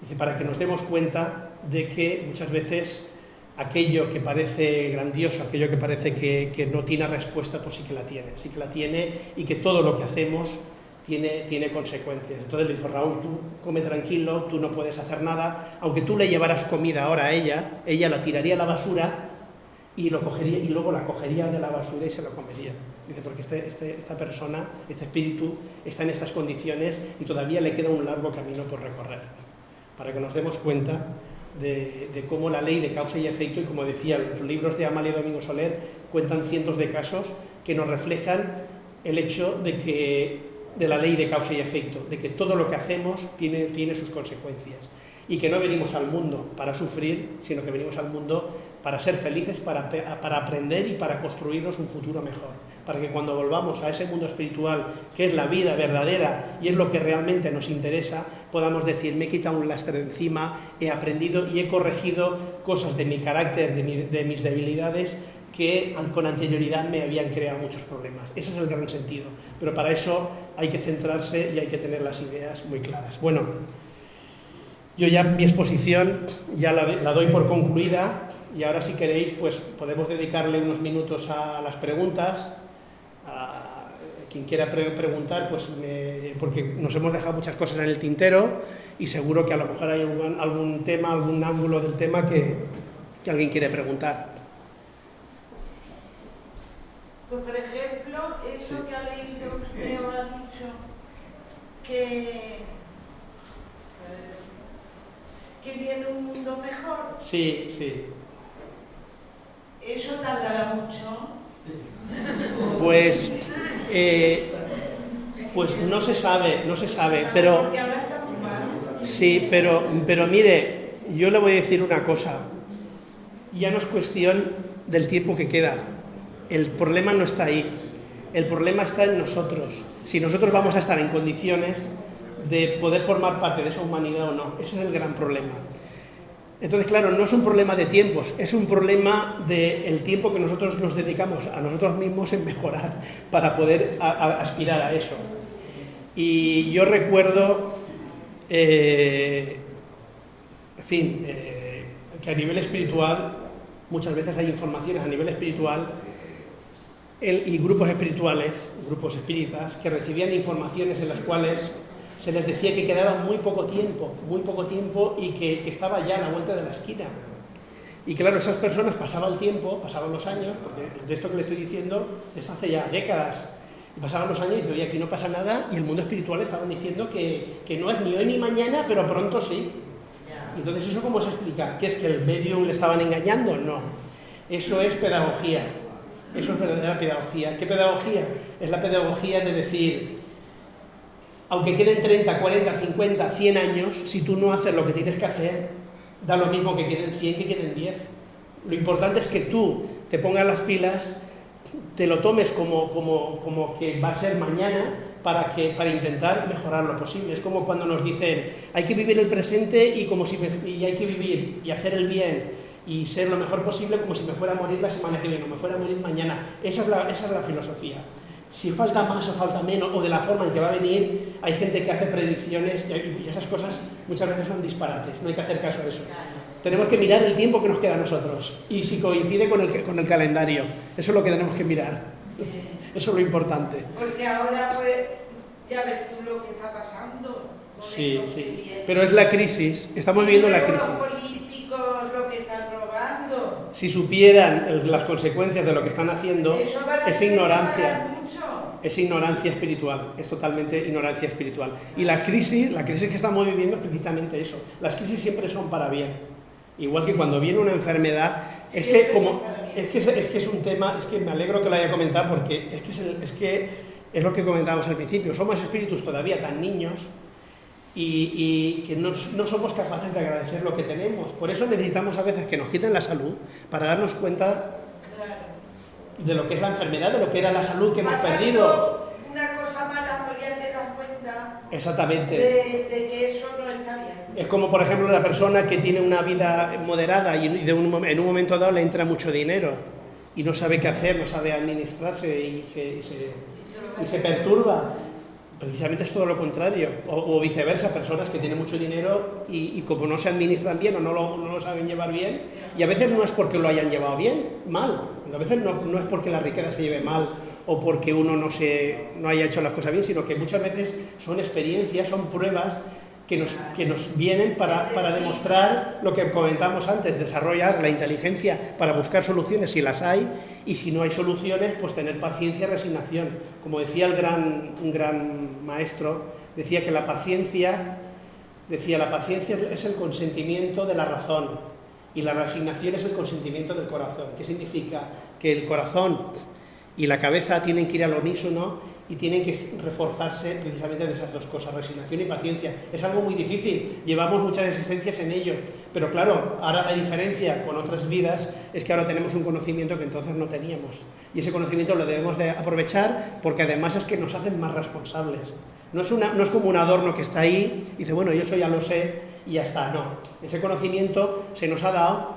S1: Dice, para que nos demos cuenta de que muchas veces aquello que parece grandioso, aquello que parece que, que no tiene respuesta, pues sí que la tiene, sí que la tiene y que todo lo que hacemos tiene, consecuencias. Entonces le dijo, Raúl, tú come tranquilo, tú no puedes hacer nada, aunque tú le llevaras comida ahora a ella, ella la tiraría a la basura y, lo cogería, y luego la cogería de la basura y se lo comería. Dice, porque este, este, esta persona, este espíritu, está en estas condiciones y todavía le queda un largo camino por recorrer. Para que nos demos cuenta de, de, cómo la ley de causa y efecto, y como decía, los libros de Amalia Domingo Soler cuentan cientos de casos que nos reflejan el hecho de que de la ley de causa y efecto, de que todo lo que hacemos tiene, tiene sus consecuencias y que no venimos al mundo para sufrir, sino que venimos al mundo para ser felices, para, para, aprender y para construirnos un futuro mejor. Para que cuando volvamos a ese mundo espiritual, que es la vida verdadera y es lo que realmente nos interesa, podamos decir, me he quitado un lastre encima, he aprendido y he corregido cosas de mi carácter, de, de mis debilidades, que con anterioridad me habían creado muchos problemas. Ese es el gran sentido. Pero para eso hay que centrarse y hay que tener las ideas muy claras. Bueno, yo ya mi exposición ya la, doy por concluida y ahora si queréis pues podemos dedicarle unos minutos a las preguntas. A quien quiera preguntar, pues porque nos hemos dejado muchas cosas en el tintero y seguro que a lo mejor hay algún, tema, algún ángulo del tema que alguien quiere preguntar.
S2: Pues, por ejemplo, eso que ha leído usted o ha dicho que, que viene un mundo mejor.
S1: Sí, sí.
S2: ¿Eso tardará mucho?
S1: Pues, eh, pues no se sabe, no se sabe, pero... Sí, pero, pero mire, yo le voy a decir una cosa. Ya no es cuestión del tiempo que queda el problema no está ahí, el problema está en nosotros. Si nosotros vamos a estar en condiciones de poder formar parte de esa humanidad o no, ese es el gran problema. Entonces, claro, no es un problema de tiempos, es un problema del tiempo que nosotros nos dedicamos a nosotros mismos en mejorar para poder aspirar a eso. Y yo recuerdo, eh, en fin, eh, que a nivel espiritual, muchas veces hay informaciones a nivel espiritual y grupos espirituales, grupos espíritas, que recibían informaciones en las cuales se les decía que quedaba muy poco tiempo, muy poco tiempo y que, estaba ya a la vuelta de la esquina. Y claro, esas personas pasaban el tiempo, pasaban los años, porque de esto que le estoy diciendo, esto hace ya décadas, y pasaban los años y decían, oye, aquí no pasa nada, y el mundo espiritual estaban diciendo que, que no es ni hoy ni mañana, pero pronto sí. Entonces, ¿eso cómo se explica? ¿Que es que el medium le estaban engañando? No. Eso es pedagogía. Eso es verdadera pedagogía. ¿Qué pedagogía? Es la pedagogía de decir, aunque queden 30, 40, 50, 100 años, si tú no haces lo que tienes que hacer, da lo mismo que queden 100 que queden 10. Lo importante es que tú te pongas las pilas te lo tomes como, como, como que va a ser mañana para, que, para intentar mejorar lo posible. Es como cuando nos dicen, hay que vivir el presente y, como si y hay que vivir y hacer el bien y ser lo mejor posible como si me fuera a morir la semana que viene o me fuera a morir mañana. Esa es la, esa es la filosofía. Si falta más o falta menos, o de la forma en que va a venir, hay gente que hace predicciones y esas cosas muchas veces son disparates, no hay que hacer caso a eso. Tenemos que mirar el tiempo que nos queda a nosotros y si coincide con el, con el calendario. Eso es lo que tenemos que mirar. Eso es lo importante.
S2: Porque ahora, pues, ya ves tú lo que está pasando.
S1: Sí, sí. Pero es la crisis. Estamos viviendo la crisis.
S2: Los políticos lo que están robando.
S1: Si supieran las consecuencias de lo que están haciendo, es ignorancia. Es ignorancia espiritual, es totalmente ignorancia espiritual. Y la crisis, la crisis que estamos viviendo es precisamente eso. Las crisis siempre son para bien. Igual que cuando viene una enfermedad, es que como es que es, que es un tema, es que me alegro que lo haya comentado porque es que es, es que es lo que comentábamos al principio, somos espíritus todavía tan niños y, que no, no, somos capaces de agradecer lo que tenemos. Por eso necesitamos a veces que nos quiten la salud para darnos cuenta de lo que es la enfermedad, de lo que era la salud que hemos perdido.
S2: Una cosa mala, pues ya te das cuenta
S1: Exactamente.
S2: De, de que eso no está bien.
S1: Es como, por ejemplo, la persona que tiene una vida moderada y de un, en un momento dado le entra mucho dinero y no sabe qué hacer, no sabe administrarse y se, y se, y se perturba. Precisamente es todo lo contrario. O, viceversa, personas que tienen mucho dinero y, como no se administran bien o no lo, no lo, saben llevar bien, y a veces no es porque lo hayan llevado bien, mal. A veces no, no es porque la riqueza se lleve mal o porque uno no, se, no haya hecho las cosas bien, sino que muchas veces son experiencias, son pruebas que nos, que nos vienen para, para, demostrar lo que comentamos antes, desarrollar la inteligencia para buscar soluciones si las hay y si no hay soluciones, pues tener paciencia y resignación. Como decía el gran, un gran maestro, decía que la paciencia, decía, la paciencia es el consentimiento de la razón y la resignación es el consentimiento del corazón. ¿Qué significa? Que el corazón y la cabeza tienen que ir al unísono y tienen que reforzarse precisamente de esas dos cosas, resignación y paciencia. Es algo muy difícil, llevamos muchas existencias en ello, pero claro, ahora la diferencia con otras vidas es que ahora tenemos un conocimiento que entonces no teníamos. Y ese conocimiento lo debemos de aprovechar porque además es que nos hacen más responsables. No es, una, no es como un adorno que está ahí y dice, bueno, yo eso ya lo sé y ya está. No, ese conocimiento se nos ha dado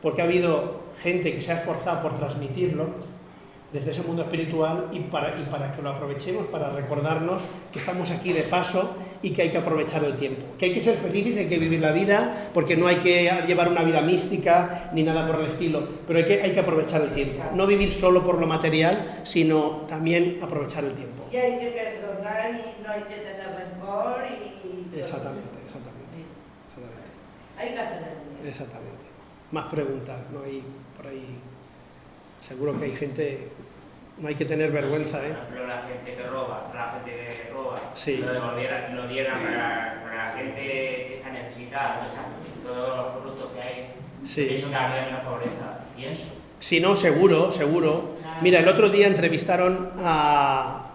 S1: porque ha habido gente que se ha esforzado por transmitirlo desde ese mundo espiritual y para, y para que lo aprovechemos, para recordarnos que estamos aquí de paso y que hay que aprovechar el tiempo. Que hay que ser felices, hay que vivir la vida, porque no hay que llevar una vida mística ni nada por el estilo, pero hay que, hay que aprovechar el tiempo. No vivir solo por lo material, sino también aprovechar el tiempo.
S2: Y hay que perdonar y no hay que tener rencor y...
S1: Exactamente, exactamente. exactamente.
S2: Hay que hacer el.
S1: Exactamente. Más preguntas, no hay por ahí... Seguro que hay gente, no hay que tener vergüenza, ¿eh?
S3: Por ejemplo, la gente que roba, la gente que roba,
S1: sí.
S3: lo devolvieran, lo dieran para, para, la gente que está necesitada, todos los productos que hay,
S1: sí.
S3: eso que habría menos pobreza, pienso.
S1: Si no, seguro, seguro. Mira, el otro día entrevistaron a,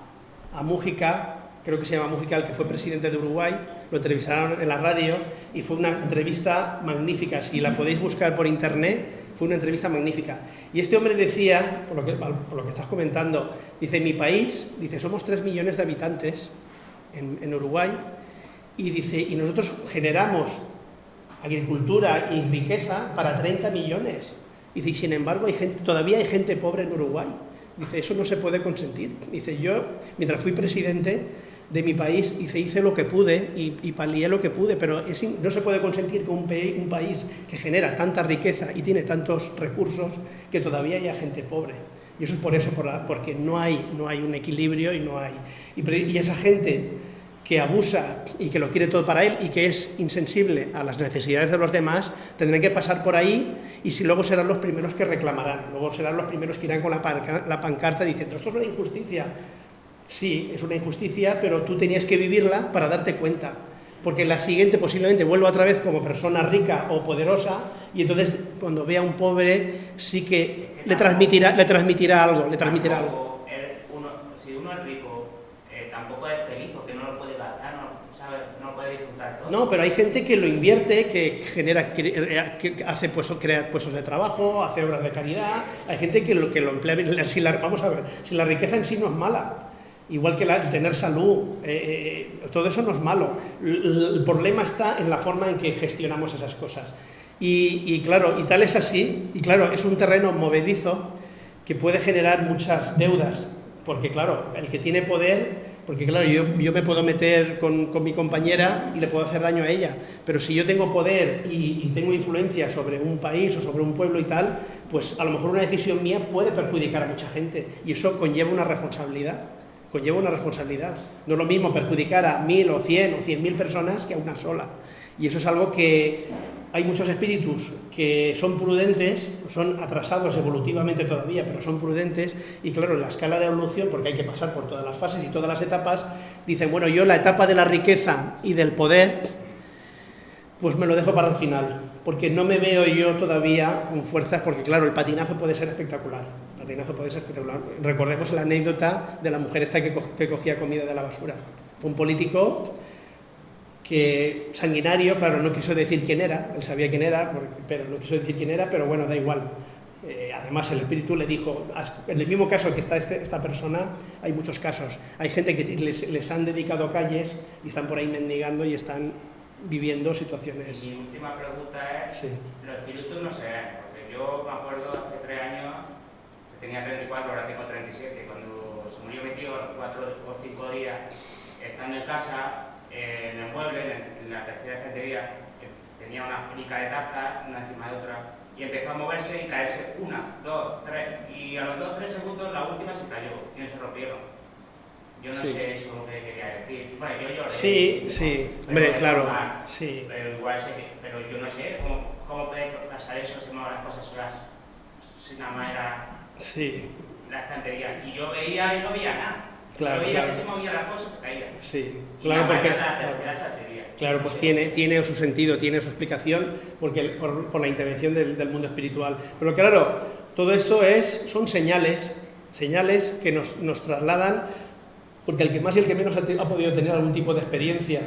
S1: a Mújica, creo que se llama Mújica, el que fue presidente de Uruguay, lo entrevistaron en la radio y fue una entrevista magnífica. Si la podéis buscar por internet, fue una entrevista magnífica. Y este hombre decía, por lo que, por lo que estás comentando, dice, mi país, dice, somos 3 millones de habitantes en, en Uruguay, y dice, y nosotros generamos agricultura y riqueza para 30 millones. Dice, y sin embargo hay gente, todavía hay gente pobre en Uruguay. Dice, eso no se puede consentir. Dice, yo, mientras fui presidente, de mi país hice, hice lo que pude y, y palié lo que pude, pero no se puede consentir que un, país que genera tanta riqueza y tiene tantos recursos que todavía haya gente pobre. Y eso es por eso, porque no hay, no hay un equilibrio y no hay... Y, y esa gente que abusa y que lo quiere todo para él y que es insensible a las necesidades de los demás, tendrán que pasar por ahí y si luego serán los primeros que reclamarán, luego serán los primeros que irán con la pancarta diciendo esto es una injusticia, Sí, es una injusticia, pero tú tenías que vivirla para darte cuenta. Porque la siguiente posiblemente vuelva otra vez como persona rica o poderosa y entonces cuando vea a un pobre sí que le transmitirá, le transmitirá algo, le transmitirá algo.
S3: Uno, si uno es rico tampoco es feliz porque no lo puede gastar, no, ¿sabes? no puede disfrutar todo.
S1: No, pero hay gente que lo invierte, que genera, que hace puestos, crea puestos de trabajo, hace obras de caridad, hay gente que lo, que lo emplea, si la, vamos a ver, si la riqueza en sí no es mala, igual que el tener salud, eh, eh, todo eso no es malo, el, problema está en la forma en que gestionamos esas cosas. Y, y claro, y tal es así, y claro, es un terreno movedizo que puede generar muchas deudas, porque claro, el que tiene poder, porque claro, yo, yo me puedo meter con, con, mi compañera y le puedo hacer daño a ella, pero si yo tengo poder y, y, tengo influencia sobre un país o sobre un pueblo y tal, pues a lo mejor una decisión mía puede perjudicar a mucha gente y eso conlleva una responsabilidad, conlleva una responsabilidad. No es lo mismo perjudicar a mil o cien o cien mil personas que a una sola. Y eso es algo que hay muchos espíritus que son prudentes, son atrasados evolutivamente todavía, pero son prudentes, y claro, en la escala de evolución, porque hay que pasar por todas las fases y todas las etapas, dicen, bueno, yo la etapa de la riqueza y del poder, pues me lo dejo para el final, porque no me veo yo todavía con fuerzas, porque claro, el patinazo puede ser espectacular, patinazo puede ser espectacular. Recordemos la anécdota de la mujer esta que, que cogía comida de la basura. un político que sanguinario, claro, no quiso decir quién era, él sabía quién era, pero no quiso decir quién era, pero bueno, da igual. Eh, además, el espíritu le dijo, en el mismo caso que está este, esta persona, hay muchos casos. Hay gente que les, les, han dedicado calles y están por ahí mendigando y están viviendo situaciones.
S3: Mi última pregunta es, sí. los espíritus no sé, porque yo me acuerdo hace tres años, tenía 34, ahora tengo 37, cuando se murió mi tío, cuatro o cinco días, estando en casa, en el mueble, en, la tercera estantería, tenía una filica de tazas, una encima de otra, y empezó a moverse y caerse una, dos, tres, y a los dos, tres segundos la última se cayó y no se rompieron. Yo no sé eso que quería decir. Bueno, yo lloré.
S1: Sí, sí, hombre, claro. sí.
S3: Pero igual sé que, pero yo no sé cómo, cómo puede pasar eso, se mueven las cosas solas, si nada más era
S1: sí.
S3: la estantería. Y yo veía y no veía nada.
S1: Claro,
S3: veía que se movían las cosas, caían.
S1: Sí, claro, porque... Claro, pues tiene, tiene su sentido, tiene su explicación porque, por, por la intervención del, del, mundo espiritual. Pero claro, todo esto es, son señales, señales que nos, nos trasladan, porque el que más y el que menos ha, ha, podido tener algún tipo de experiencia.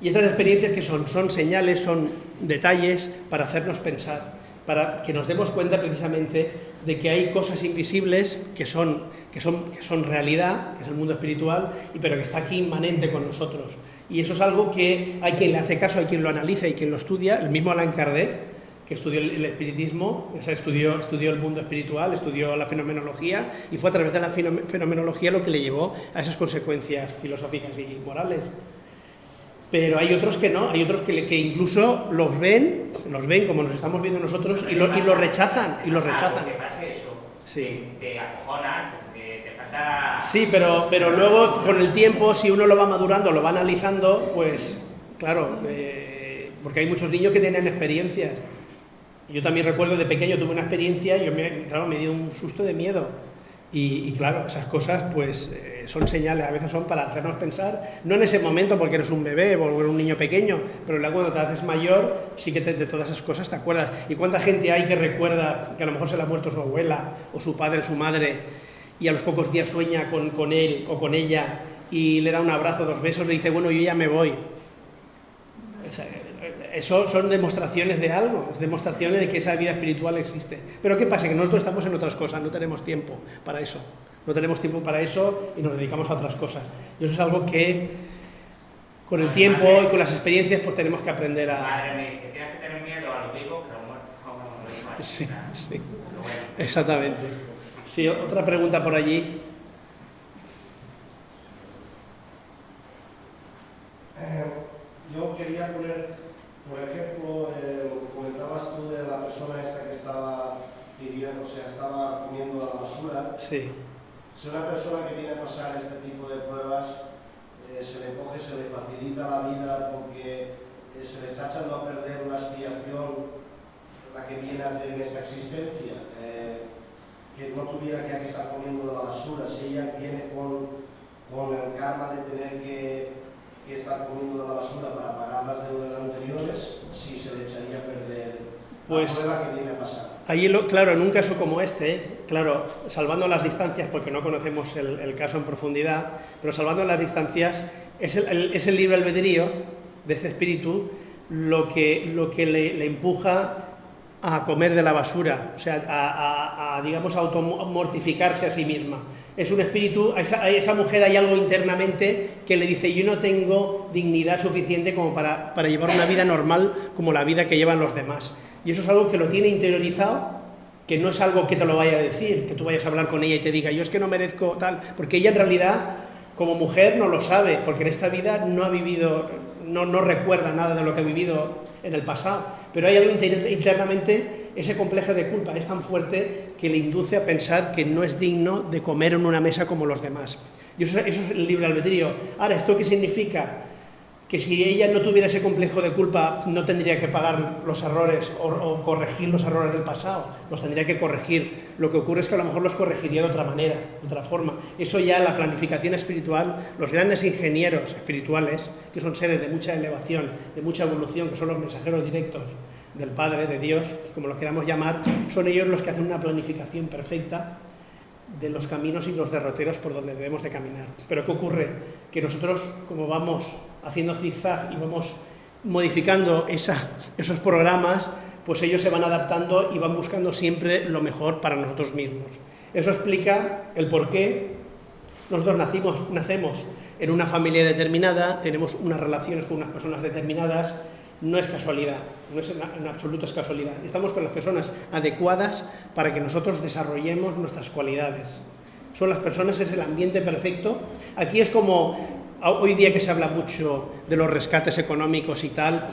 S1: Y estas experiencias que son, son señales, son detalles para hacernos pensar, para que nos demos cuenta precisamente de que hay cosas invisibles que son, que son, que son realidad, que es el mundo espiritual, pero que está aquí inmanente con nosotros. Y eso es algo que hay quien le hace caso, hay quien lo analiza y quien lo estudia, el mismo Allan Kardec, que estudió el, espiritismo, o sea, estudió el mundo espiritual, estudió la fenomenología, y fue a través de la fenomenología lo que le llevó a esas consecuencias filosóficas y morales. Pero hay otros que no, hay otros que, que incluso los ven, los ven como nos estamos viendo nosotros y lo, y lo rechazan, y lo rechazan.
S3: Sí. Te acojona, te falta...
S1: Sí, pero, pero luego con el tiempo, si uno lo va madurando, lo va analizando, pues claro, eh, porque hay muchos niños que tienen experiencias. Yo también recuerdo de pequeño tuve una experiencia, yo me, claro, me dio un susto de miedo. Y, claro, esas cosas pues eh, son señales, a veces son para hacernos pensar, no en ese momento porque eres un bebé o un niño pequeño, pero luego cuando te haces mayor sí que te, de todas esas cosas te acuerdas. ¿Y cuánta gente hay que recuerda que a lo mejor se le ha muerto su abuela o su padre, su madre y a los pocos días sueña con, con él o con ella y le da un abrazo, dos besos, le dice, bueno, yo ya me voy? Eso son demostraciones de algo, es demostraciones de que esa vida espiritual existe. Pero ¿qué pasa? Que nosotros estamos en otras cosas, no tenemos tiempo para eso. No tenemos tiempo para eso y nos dedicamos a otras cosas. Y eso es algo que con el tiempo y con las experiencias pues tenemos que aprender a...
S3: Madre mía, que tienes que tener miedo a lo vivo que a lo muerto.
S1: Sí, sí. Exactamente. Sí, otra pregunta por allí.
S4: Eh, yo quería poner por ejemplo, eh, comentabas tú de la persona esta que estaba pidiendo, o sea, estaba comiendo la basura.
S1: Sí.
S4: Si una persona que viene a pasar este tipo de pruebas eh, se le coge, se le facilita la vida porque eh, se le está echando a perder una expiación la que viene a hacer en esta existencia, eh, que no tuviera que estar comiendo de la basura, si ella viene con, con el karma de tener que que estar comiendo de la basura para pagar las deudas anteriores, si se le echaría a perder
S1: pues,
S4: a.
S1: Ahí, claro, en un caso como este, claro, salvando las distancias, porque no conocemos el, caso en profundidad, pero salvando las distancias, es el, es el libre albedrío de este espíritu lo que, lo que le, empuja a comer de la basura, o sea, a, a, digamos, automortificarse a sí misma. Es un espíritu, a esa, a esa, mujer hay algo internamente que le dice, yo no tengo dignidad suficiente como para, para llevar una vida normal como la vida que llevan los demás. Y eso es algo que lo tiene interiorizado, que no es algo que te lo vaya a decir, que tú vayas a hablar con ella y te diga, yo es que no merezco tal, porque ella en realidad, como mujer, no lo sabe, porque en esta vida no ha vivido, no, recuerda nada de lo que ha vivido en el pasado, pero hay algo internamente, ese complejo de culpa es tan fuerte que le induce a pensar que no es digno de comer en una mesa como los demás. Y eso, eso es el libre albedrío. Ahora, ¿esto qué significa? Que si ella no tuviera ese complejo de culpa no tendría que pagar los errores o, corregir los errores del pasado, los tendría que corregir. Lo que ocurre es que a lo mejor los corregiría de otra manera, de otra forma. Eso ya la planificación espiritual, los grandes ingenieros espirituales, que son seres de mucha elevación, de mucha evolución, que son los mensajeros directos del Padre, de Dios, como lo queramos llamar, son ellos los que hacen una planificación perfecta de los caminos y los derroteros por donde debemos de caminar. Pero ¿qué ocurre? Que nosotros, como vamos haciendo zigzag y vamos modificando esos programas, pues ellos se van adaptando y van buscando siempre lo mejor para nosotros mismos. Eso explica el por qué nosotros nacimos, nacemos en una familia determinada, tenemos unas relaciones con unas personas determinadas, no es casualidad, no es en, absoluto es casualidad. Estamos con las personas adecuadas para que nosotros desarrollemos nuestras cualidades. Son las personas, es el ambiente perfecto. Aquí es como hoy día que se habla mucho de los rescates económicos y tal,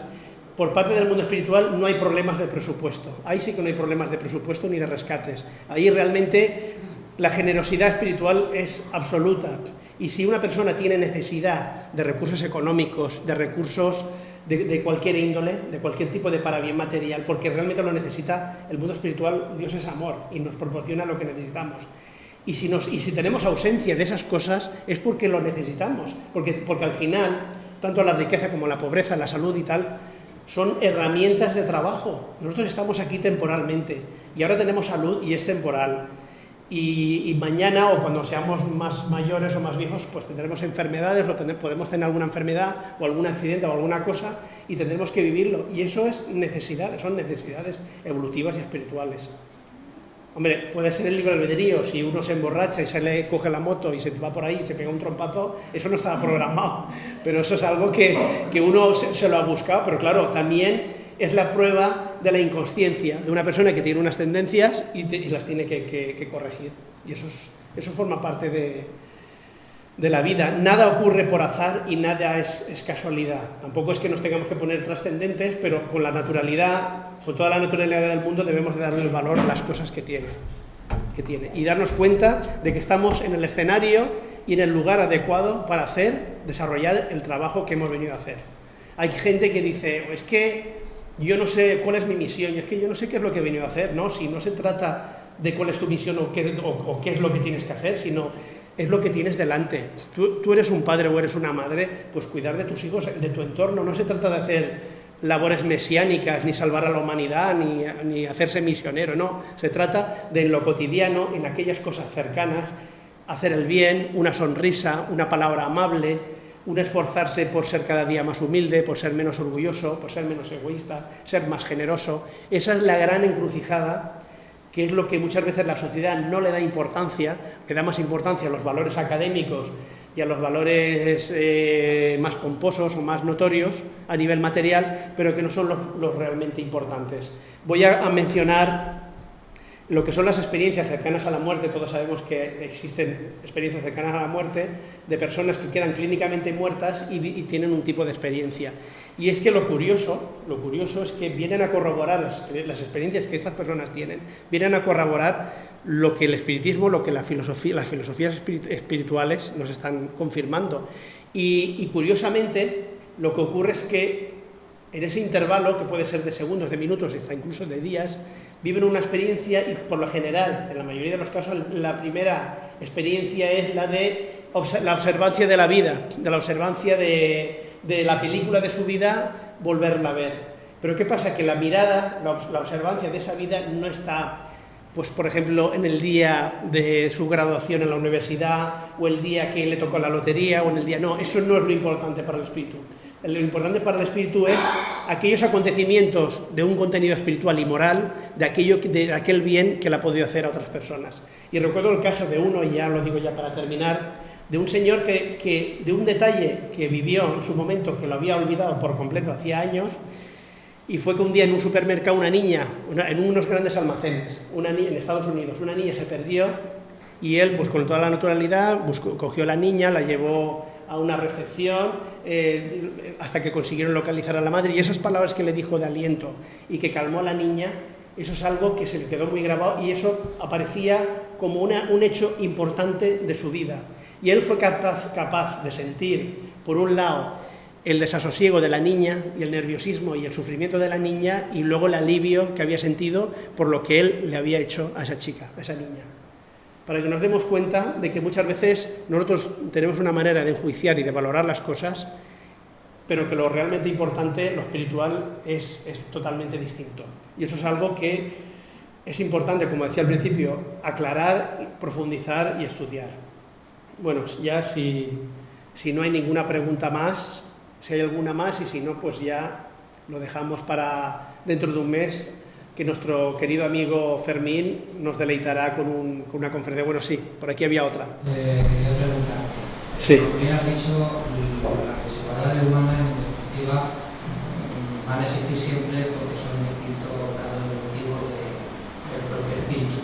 S1: por parte del mundo espiritual no hay problemas de presupuesto. Ahí sí que no hay problemas de presupuesto ni de rescates. Ahí realmente la generosidad espiritual es absoluta. Y si una persona tiene necesidad de recursos económicos, de recursos de, cualquier índole, de cualquier tipo de para bien material, porque realmente lo necesita el mundo espiritual, Dios es amor y nos proporciona lo que necesitamos. Y si, tenemos ausencia de esas cosas es porque lo necesitamos, porque, al final, tanto la riqueza como la pobreza, la salud y tal, son herramientas de trabajo. Nosotros estamos aquí temporalmente y ahora tenemos salud y es temporal. Y, mañana o cuando seamos más mayores o más viejos, pues tendremos enfermedades o podemos tener alguna enfermedad o algún accidente o alguna cosa y tendremos que vivirlo. Y eso es necesidad, son necesidades evolutivas y espirituales. Hombre, puede ser el libre albedrío, si uno se emborracha y se le coge la moto y se va por ahí y se pega un trompazo, eso no estaba programado, pero eso es algo que, que uno se, lo ha buscado, pero claro, también es la prueba de la inconsciencia de una persona que tiene unas tendencias y, las tiene que, corregir, y eso, eso forma parte de, de la vida. Nada ocurre por azar y nada es, es, casualidad. Tampoco es que nos tengamos que poner trascendentes, pero con la naturalidad, con toda la naturalidad del mundo debemos de darle el valor a las cosas que tiene, que tiene. Y darnos cuenta de que estamos en el escenario y en el lugar adecuado para hacer, desarrollar el trabajo que hemos venido a hacer. Hay gente que dice, es que yo no sé cuál es mi misión, y es que yo no sé qué es lo que he venido a hacer. No, si no se trata de cuál es tu misión o qué, o qué es lo que tienes que hacer, sino es lo que tienes delante. Tú, eres un padre o eres una madre, pues cuidar de tus hijos, de tu entorno. No se trata de hacer labores mesiánicas, ni salvar a la humanidad, ni, hacerse misionero, no. Se trata de en lo cotidiano, en aquellas cosas cercanas, hacer el bien, una sonrisa, una palabra amable, un esforzarse por ser cada día más humilde, por ser menos orgulloso, por ser menos egoísta, ser más generoso. Esa es la gran encrucijada que es lo que muchas veces la sociedad no le da importancia, que da más importancia a los valores académicos y a los valores eh, más pomposos o más notorios a nivel material, pero que no son los, realmente importantes. Voy a, mencionar lo que son las experiencias cercanas a la muerte, todos sabemos que existen experiencias cercanas a la muerte de personas que quedan clínicamente muertas y, y tienen un tipo de experiencia. Y es que lo curioso, lo curioso es que vienen a corroborar las, experiencias que estas personas tienen, vienen a corroborar lo que el espiritismo, lo que las filosofías espirituales nos están confirmando. Y, curiosamente, lo que ocurre es que en ese intervalo, que puede ser de segundos, de minutos, hasta incluso de días, viven una experiencia y por lo general, en la mayoría de los casos, la primera experiencia es la de la observancia de la vida, de la observancia de la película de su vida volverla a ver. Pero ¿qué pasa? Que la mirada, la observancia de esa vida no está pues por ejemplo, en el día de su graduación en la universidad, o el día que le tocó la lotería, o en el día... No, eso no es lo importante para el espíritu. Lo importante para el espíritu es aquellos acontecimientos de un contenido espiritual y moral, de, aquello, de aquel bien que le ha podido hacer a otras personas. Y recuerdo el caso de uno, y ya lo digo ya para terminar, de un señor que, que de un detalle que vivió en su momento, que lo había olvidado por completo hacía años, y fue que un día en un supermercado una niña, en unos grandes almacenes, en Estados Unidos, una niña se perdió y él, pues con toda la naturalidad, cogió a la niña, la llevó a una recepción eh, hasta que consiguieron localizar a la madre y esas palabras que le dijo de aliento y que calmó a la niña, eso es algo que se le quedó muy grabado y eso aparecía como una, un hecho importante de su vida. Y él fue capaz, capaz de sentir, por un lado, el desasosiego de la niña y el nerviosismo y el sufrimiento de la niña y luego el alivio que había sentido por lo que él le había hecho a esa chica, a esa niña. Para que nos demos cuenta de que muchas veces nosotros tenemos una manera de enjuiciar y de valorar las cosas, pero que lo realmente importante, lo espiritual, es, es totalmente distinto. Y eso es algo que es importante, como decía al principio, aclarar, profundizar y estudiar. Bueno, ya si, si no hay ninguna pregunta más, si hay alguna más y si no, pues ya lo dejamos para dentro de un mes, que nuestro querido amigo Fermín nos deleitará con, un, con una conferencia. Bueno, sí, por aquí había otra.
S5: Eh, quería preguntar.
S1: Sí.
S5: Bien has dicho, las desigualdades humanas en definitiva mm, van a existir siempre porque son distintos grados evolutivos de, del propio espíritu.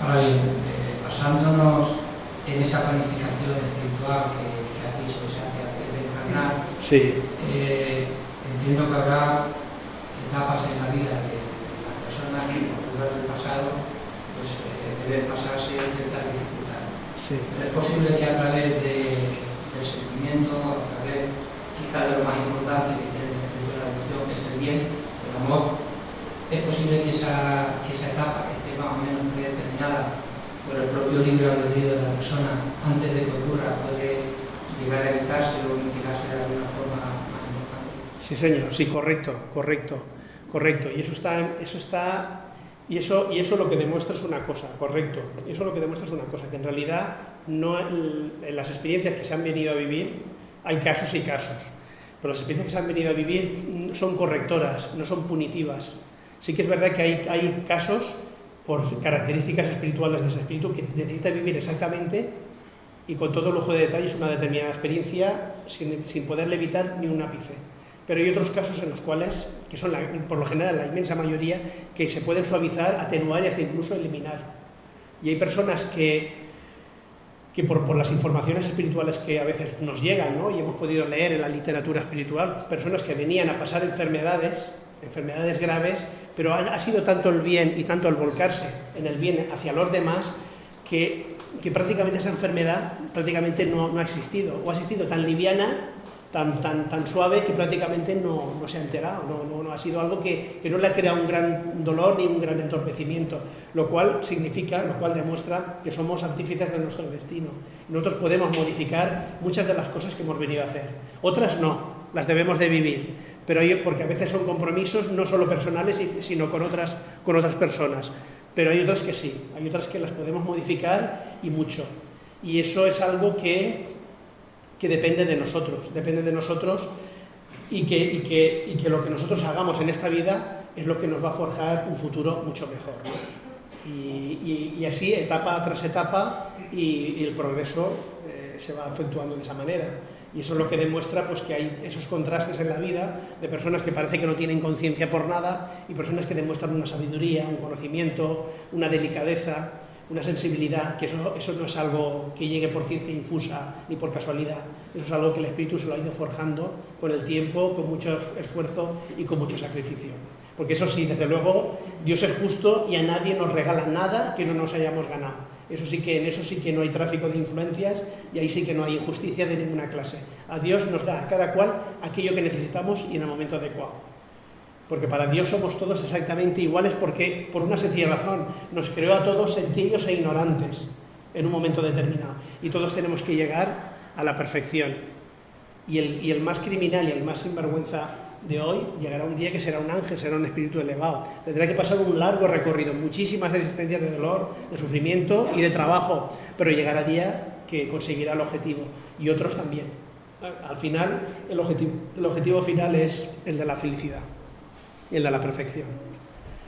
S5: Ahora bien, eh, basándonos en esa planificación espiritual que, que has dicho, o sea, que antes de encarnar,
S1: Sí.
S5: Eh, entiendo que habrá etapas en la vida de las personas que por del pasado pues, eh, deben pasarse ciertas dificultades.
S1: Sí.
S5: Pero es posible que a través de, del sentimiento, a través quizá de lo más importante que tiene el la religión, que es el bien, el amor, es posible que esa, que esa etapa que esté más o menos predeterminada por el propio libre albedrío de la persona antes de que ocurra puede evitarse o mitigarse de alguna forma más importante.
S1: Sí, señor, sí, correcto, correcto, correcto. Y eso está, eso está, y eso, y eso lo que demuestra es una cosa, correcto. Eso lo que demuestra es una cosa, que en realidad no, en las experiencias que se han venido a vivir, hay casos y casos, pero las experiencias que se han venido a vivir son correctoras, no son punitivas. Sí que es verdad que hay, hay casos por características espirituales de ese espíritu que necesita vivir exactamente y con todo lujo de detalles una determinada experiencia sin, sin poderle evitar ni un ápice. Pero hay otros casos en los cuales, que son por lo general la inmensa mayoría, que se pueden suavizar, atenuar y hasta incluso eliminar. Y hay personas que, que por, por, las informaciones espirituales que a veces nos llegan, ¿no? y hemos podido leer en la literatura espiritual, personas que venían a pasar enfermedades, enfermedades graves, pero ha, ha sido tanto el bien y tanto el volcarse en el bien hacia los demás, que que prácticamente esa enfermedad prácticamente no, no, ha existido, o ha existido tan liviana, tan, tan, tan suave, que prácticamente no, no se ha enterado, no, no, ha sido algo que, que, no le ha creado un gran dolor ni un gran entorpecimiento, lo cual significa, lo cual demuestra que somos artífices de nuestro destino. Nosotros podemos modificar muchas de las cosas que hemos venido a hacer, otras no, las debemos de vivir, pero porque a veces son compromisos no solo personales, sino con otras, con otras personas pero hay otras que sí, hay otras que las podemos modificar y mucho. Y eso es algo que, que depende de nosotros, depende de nosotros y que, y, que, y que, lo que nosotros hagamos en esta vida es lo que nos va a forjar un futuro mucho mejor. Y, y, así, etapa tras etapa, y, el progreso eh, se va efectuando de esa manera. Y eso es lo que demuestra pues, que hay esos contrastes en la vida de personas que parece que no tienen conciencia por nada y personas que demuestran una sabiduría, un conocimiento, una delicadeza, una sensibilidad, que eso, eso no es algo que llegue por ciencia infusa ni por casualidad, eso es algo que el espíritu se lo ha ido forjando con el tiempo, con mucho esfuerzo y con mucho sacrificio. Porque eso sí, desde luego, Dios es justo y a nadie nos regala nada que no nos hayamos ganado. Eso sí que, en eso sí que no hay tráfico de influencias y ahí sí que no hay injusticia de ninguna clase. A Dios nos da a cada cual aquello que necesitamos y en el momento adecuado. Porque para Dios somos todos exactamente iguales porque, por una sencilla razón, nos creó a todos sencillos e ignorantes en un momento determinado. Y todos tenemos que llegar a la perfección. Y el, y el más criminal y el más sinvergüenza de hoy, llegará un día que será un ángel, será un espíritu elevado. Tendrá que pasar un largo recorrido, muchísimas existencias de dolor, de sufrimiento y de trabajo, pero llegará día que conseguirá el objetivo y otros también. Al final, el objetivo, el objetivo final es el de la felicidad, el de la perfección.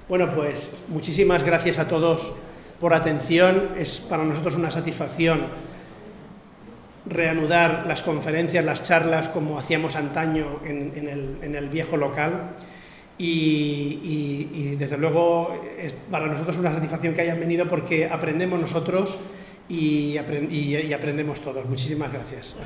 S1: Bueno, pues muchísimas gracias a todos por atención. Es para nosotros una satisfacción reanudar las conferencias, las charlas como hacíamos antaño en, el, viejo local. Y, desde luego para nosotros una satisfacción que hayan venido porque aprendemos nosotros y, aprendemos todos. Muchísimas gracias.